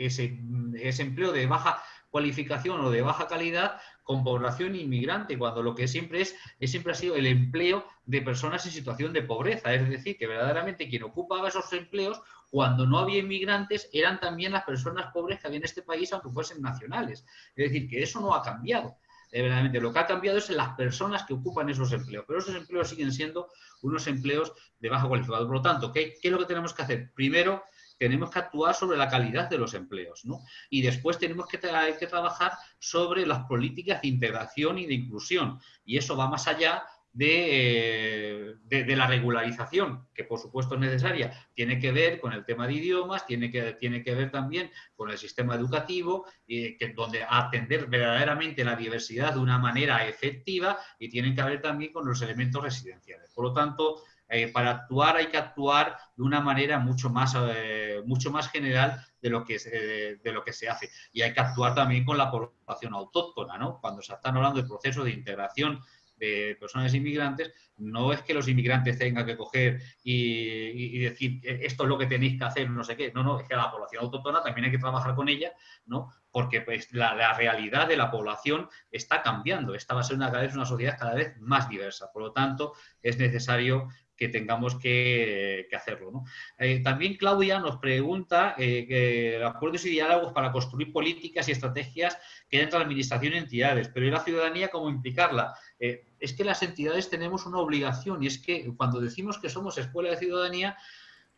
ese, empleo de baja cualificación o de baja calidad con población inmigrante, cuando lo que siempre es, siempre ha sido el empleo de personas en situación de pobreza. Es decir, que verdaderamente quien ocupaba esos empleos cuando no había inmigrantes eran también las personas pobres que había en este país, aunque fuesen nacionales. Es decir, que eso no ha cambiado. Eh, verdaderamente lo que ha cambiado es las personas que ocupan esos empleos, pero esos empleos siguen siendo unos empleos de baja cualificación. Por lo tanto, ¿qué, ¿qué, es lo que tenemos que hacer? Primero, tenemos que actuar sobre la calidad de los empleos, ¿no? Y después tenemos que, que trabajar sobre las políticas de integración y de inclusión. Y eso va más allá de, de, la regularización, que por supuesto es necesaria, tiene que ver con el tema de idiomas, tiene que, tiene que ver también con el sistema educativo, y que, donde atender verdaderamente la diversidad de una manera efectiva y tiene que ver también con los elementos residenciales. Por lo tanto, eh, para actuar hay que actuar de una manera mucho más, eh, mucho más general de lo, que, de lo que se hace. Y hay que actuar también con la población autóctona, ¿no? Cuando se están hablando de procesos de integración de personas inmigrantes, no es que los inmigrantes tengan que coger y, decir eh, esto es lo que tenéis que hacer, no sé qué. No, no, es que la población autóctona también hay que trabajar con ella, ¿no? Porque pues, la, realidad de la población está cambiando. Esta va a ser cada vez una sociedad cada vez más diversa. Por lo tanto, es necesario que tengamos que, hacerlo. Eh, también Claudia nos pregunta eh, acuerdos y diálogos para construir políticas y estrategias que entre la administración y entidades, pero ¿y la ciudadanía cómo implicarla? Eh, es que las entidades tenemos una obligación y es que cuando decimos que somos escuela de ciudadanía,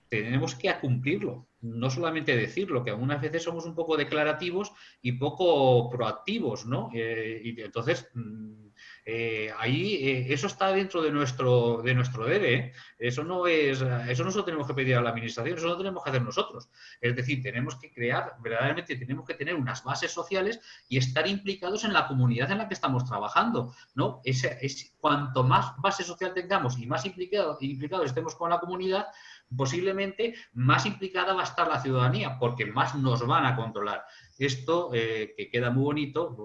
tenemos que cumplirlo, no solamente decirlo, que algunas veces somos un poco declarativos y poco proactivos, ¿no? y entonces mm, eh, ahí eh, eso está dentro de nuestro, de nuestro debe. ¿eh? Eso no es, eso no tenemos que pedir a la administración, eso lo tenemos que hacer nosotros. Es decir, tenemos que crear, verdaderamente tenemos que tener unas bases sociales y estar implicados en la comunidad en la que estamos trabajando. ¿no? Es, cuanto más base social tengamos y más implicados implicado estemos con la comunidad, posiblemente más implicada va a estar la ciudadanía, porque más nos van a controlar. Esto, que queda muy bonito,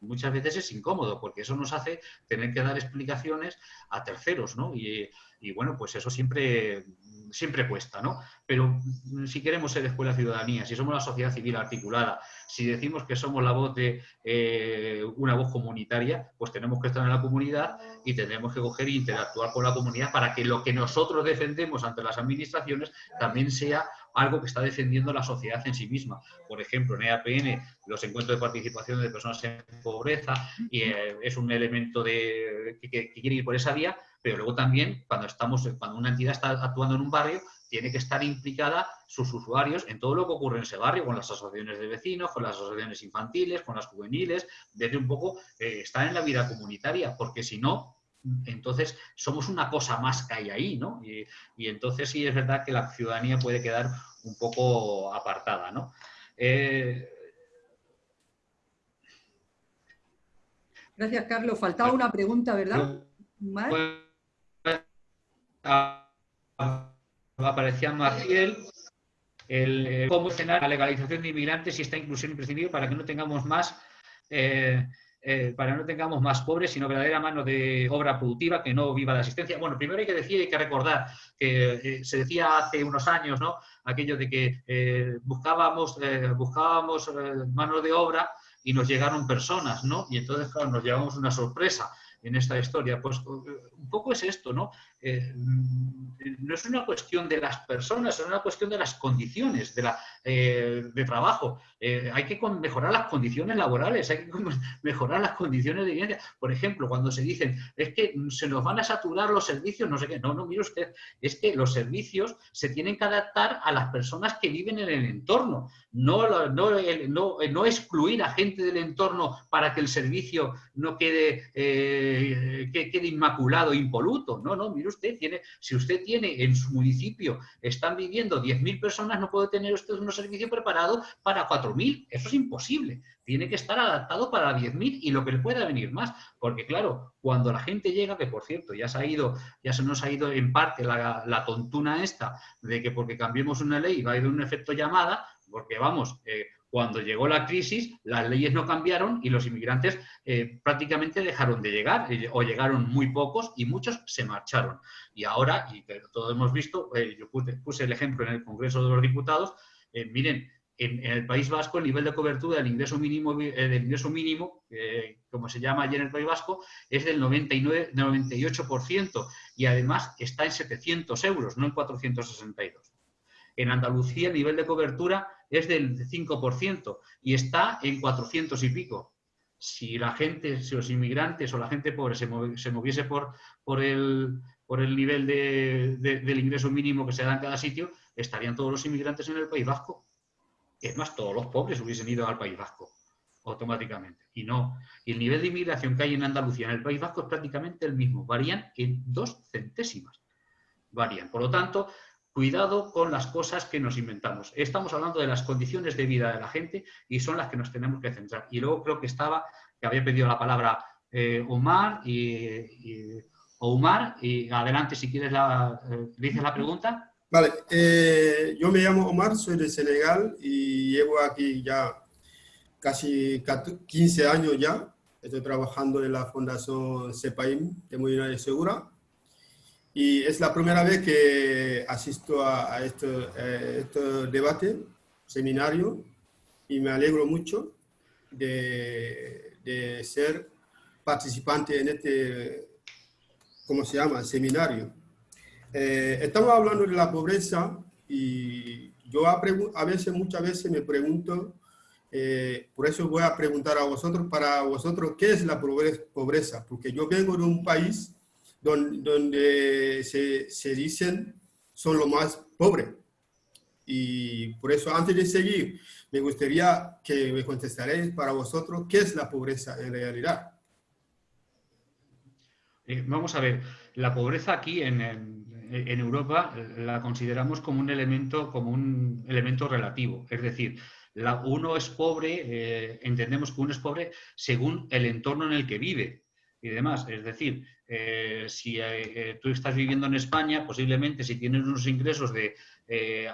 muchas veces es incómodo porque eso nos hace tener que dar explicaciones a terceros, ¿no? Y, bueno, pues eso siempre, siempre cuesta, ¿no? Pero si queremos ser escuela ciudadanía, si somos la sociedad civil articulada, si decimos que somos la voz de eh, una voz comunitaria, pues tenemos que estar en la comunidad y tenemos que coger e interactuar con la comunidad para que lo que nosotros defendemos ante las administraciones también sea algo que está defendiendo la sociedad en sí misma. Por ejemplo, en EAPN, los encuentros de participación de personas en pobreza y, eh, es un elemento de, que, quiere ir por esa vía, pero luego también cuando, estamos, cuando una entidad está actuando en un barrio, tiene que estar implicada sus usuarios en todo lo que ocurre en ese barrio, con las asociaciones de vecinos, con las asociaciones infantiles, con las juveniles, desde un poco eh, estar en la vida comunitaria, porque si no, entonces somos una cosa más que hay ahí, ¿no? Y, entonces sí es verdad que la ciudadanía puede quedar un poco apartada, ¿no? Eh, Gracias, Carlos. Faltaba una pregunta, ¿verdad? aparecía Maciel, el, cómo cenar la legalización de inmigrantes y esta inclusión imprescindible para que no tengamos más eh, eh, para no tengamos más pobres, sino verdadera mano de obra productiva que no viva de asistencia. Bueno, primero hay que decir, hay que recordar que eh, se decía hace unos años, ¿no? Aquello de que eh, buscábamos, buscábamos mano de obra y nos llegaron personas, ¿no? Y entonces, claro, nos llevamos una sorpresa en esta historia. Pues un poco es esto, ¿no? Eh, no es una cuestión de las personas, es una cuestión de las condiciones de, la, eh, de trabajo. Eh, hay que mejorar las condiciones laborales, hay que mejorar las condiciones de vivienda. Por ejemplo, cuando se dicen, es que se nos van a saturar los servicios, no sé qué. No, no, mire usted, es que los servicios se tienen que adaptar a las personas que viven en el entorno. No, no, no, excluir a gente del entorno para que el servicio no quede, quede inmaculado, impoluto. No, no, mire usted, tiene, si usted tiene en su municipio, están viviendo 10.000 personas, no puede tener usted un servicio preparado para 4.000. Eso es imposible. Tiene que estar adaptado para 10.000 y lo que le pueda venir más. Porque claro, cuando la gente llega, que por cierto, ya se ha ido, ya se nos ha ido en parte la, la tontuna esta de que porque cambiemos una ley va a ir un efecto llamada, porque vamos, eh, cuando llegó la crisis, las leyes no cambiaron y los inmigrantes eh, prácticamente dejaron de llegar, eh, o llegaron muy pocos y muchos se marcharon. Y ahora, y todos hemos visto, eh, yo puse, el ejemplo en el Congreso de los Diputados, miren, en, el País Vasco el nivel de cobertura del ingreso mínimo, del ingreso mínimo como se llama allí en el País Vasco, es del 99, 98% y además está en 700 euros, no en 462. En Andalucía el nivel de cobertura es del 5% y está en 400 y pico. Si la gente, si los inmigrantes o la gente pobre se, moviese por, el nivel del ingreso mínimo que se da en cada sitio, estarían todos los inmigrantes en el País Vasco. Es más, todos los pobres hubiesen ido al País Vasco automáticamente. Y no. Y el nivel de inmigración que hay en Andalucía, en el País Vasco, es prácticamente el mismo. Varían en dos centésimas. Varían. Por lo tanto, Cuidado con las cosas que nos inventamos. Estamos hablando de las condiciones de vida de la gente y son las que nos tenemos que centrar. Y luego creo que estaba, que había pedido la palabra eh, Omar y, Omar, y adelante si quieres la, eh, dices la pregunta. Vale, eh, yo me llamo Omar, soy de Senegal y llevo aquí ya casi 15 años ya. Estoy trabajando en la Fundación CEPAIM de Movilidad Segura y es la primera vez que asisto a, este, este, debate, seminario, y me alegro mucho de, de, ser participante en este, ¿cómo se llama?, seminario. Eh, estamos hablando de la pobreza y yo a, a veces, muchas veces me pregunto, eh, por eso voy a preguntar a vosotros, para vosotros, ¿qué es la pobreza? Porque yo vengo de un país donde, donde se, se dicen son los más pobres. Y por eso, antes de seguir, me gustaría que me contestaréis para vosotros qué es la pobreza en realidad. Eh, vamos a ver, la pobreza aquí en, en, Europa la consideramos como un elemento, como un elemento relativo. Es decir, la, uno es pobre, eh, entendemos que uno es pobre según el entorno en el que vive y demás. Es decir, eh, si tú estás viviendo en España, posiblemente si tienes unos ingresos de,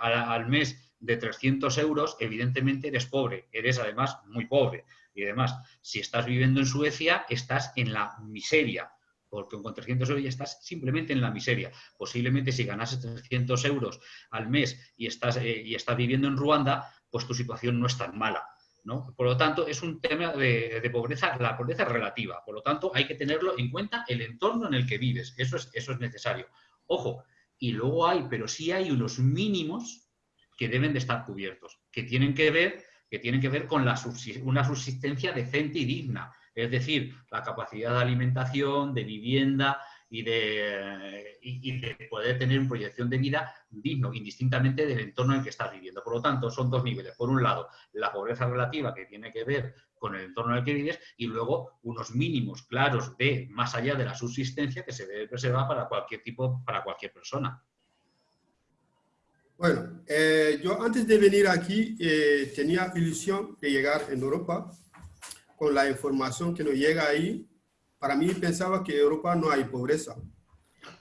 al, mes de 300 euros, evidentemente eres pobre, eres además muy pobre. Y además, si estás viviendo en Suecia, estás en la miseria porque con 300 euros ya estás simplemente en la miseria. Posiblemente si ganases 300 euros al mes y estás, eh, y estás viviendo en Ruanda, pues tu situación no es tan mala. ¿No? Por lo tanto, es un tema de, pobreza, la pobreza relativa. Por lo tanto, hay que tenerlo en cuenta el entorno en el que vives. Eso es, eso es necesario. Ojo, y luego hay, pero sí hay unos mínimos que deben de estar cubiertos, que tienen que ver, que tienen que ver con la una subsistencia decente y digna es decir, la capacidad de alimentación, de vivienda y de, poder tener una proyección de vida digno, indistintamente del entorno en el que estás viviendo. Por lo tanto, son dos niveles. Por un lado, la pobreza relativa que tiene que ver con el entorno en el que vives y luego unos mínimos claros de más allá de la subsistencia que se debe preservar para cualquier tipo, para cualquier persona. Bueno, eh, yo antes de venir aquí eh, tenía ilusión de llegar en Europa con la información que nos llega ahí, para mí pensaba que en Europa no hay pobreza.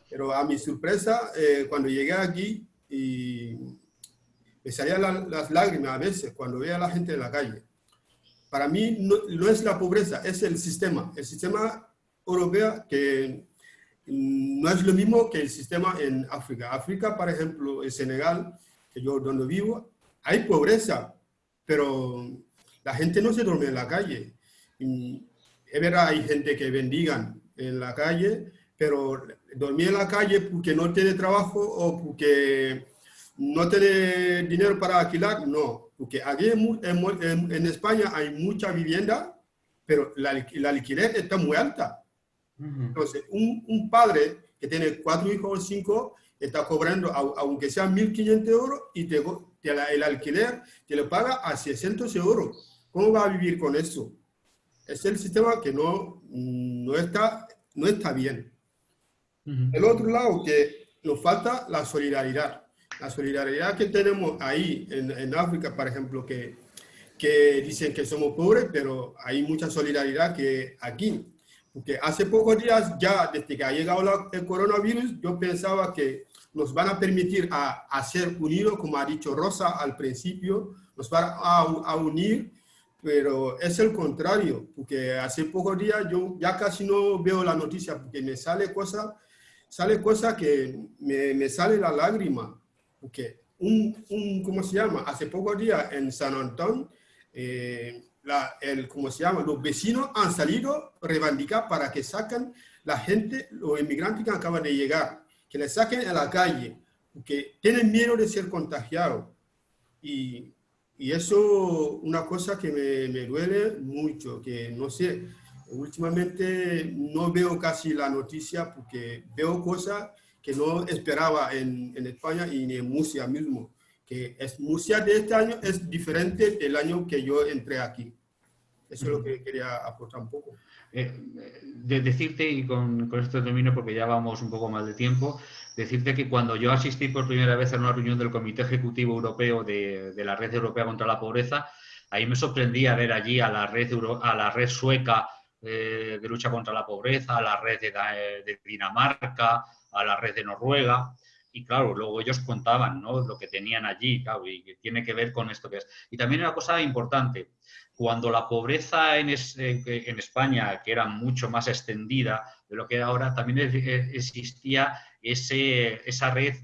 Pero a mi sorpresa, eh, cuando llegué aquí, y me salían las lágrimas a veces cuando veía a la gente en la calle. Para mí no, no, es la pobreza, es el sistema. El sistema europeo que no es lo mismo que el sistema en África. África, por ejemplo, en Senegal, que yo donde vivo, hay pobreza, pero la gente no se duerme en la calle es verdad, hay gente que bendigan en la calle, pero dormir en la calle porque no tiene trabajo o porque no tiene dinero para alquilar, no. Porque aquí en, en, España hay mucha vivienda, pero la, la, alquiler está muy alta. Entonces, un, un, padre que tiene cuatro hijos o cinco está cobrando, aunque sean 1.500 euros, y te, el alquiler te lo paga a 600 euros. ¿Cómo va a vivir con eso? Es el sistema que no, no, está, no está bien. El otro lado, que nos falta la solidaridad. La solidaridad que tenemos ahí en, en África, por ejemplo, que, que dicen que somos pobres, pero hay mucha solidaridad que aquí. Porque hace pocos días, ya desde que ha llegado el coronavirus, yo pensaba que nos van a permitir a, a ser unidos, como ha dicho Rosa al principio, nos van a, a unir pero es el contrario, porque hace pocos días yo ya casi no veo la noticia, porque me sale cosa, sale cosa que me, me sale la lágrima, porque un, un, ¿cómo se llama? Hace pocos días en San Antón, eh, la, el, ¿cómo se llama? Los vecinos han salido a reivindicar para que saquen la gente, los inmigrantes que acaban de llegar, que les saquen a la calle, porque tienen miedo de ser contagiados. Y y eso una cosa que me, me, duele mucho, que no sé, últimamente no veo casi la noticia porque veo cosas que no esperaba en, en España y en Murcia mismo, que es, Murcia de este año es diferente del año que yo entré aquí. Eso es lo que quería aportar un poco. Eh, de decirte, y con, con esto termino porque ya vamos un poco más de tiempo, decirte que cuando yo asistí por primera vez a una reunión del Comité Ejecutivo Europeo de, la Red Europea contra la Pobreza, ahí me sorprendía ver allí a la red, a la red sueca eh, de lucha contra la pobreza, a la red de, Dinamarca, a la red de Noruega. Y claro, luego ellos contaban ¿no? lo que tenían allí, claro, y tiene que ver con esto que es. Y también una cosa importante, cuando la pobreza en, en, España, que era mucho más extendida de lo que ahora, también existía ese, esa red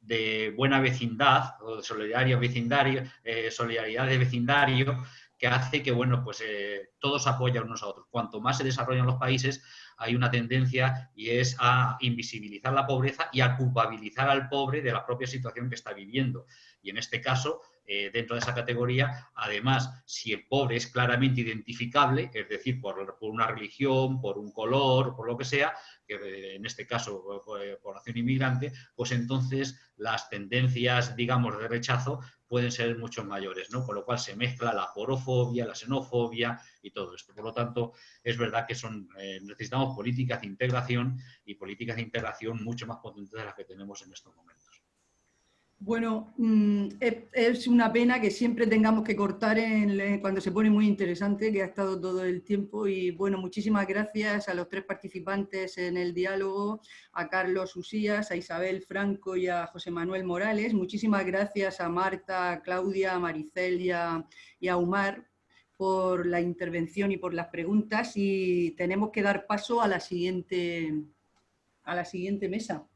de, buena vecindad o de solidaria vecindario, eh, solidaridad de vecindario que hace que, bueno, pues eh, todos apoyan unos a otros. Cuanto más se desarrollan los países, hay una tendencia y es a invisibilizar la pobreza y a culpabilizar al pobre de la propia situación que está viviendo. Y en este caso, eh, dentro de esa categoría, además, si el pobre es claramente identificable, es decir, por, una religión, por un color, por lo que sea, que eh, en este caso población inmigrante, pues entonces las tendencias, digamos, de rechazo pueden ser mucho mayores, ¿no? Con lo cual se mezcla la porofobia, la xenofobia y todo esto. Por lo tanto, es verdad que son, eh, necesitamos políticas de integración y políticas de integración mucho más potentes de las que tenemos en estos momentos. Bueno, mm, es una pena que siempre tengamos que cortar cuando se pone muy interesante, que ha estado todo el tiempo. Y bueno, muchísimas gracias a los tres participantes en el diálogo, a Carlos Usías, a Isabel Franco y a José Manuel Morales. Muchísimas gracias a Marta, a Claudia, a maricel y a, y Umar por la intervención y por las preguntas. Y tenemos que dar paso a la siguiente, a la siguiente mesa.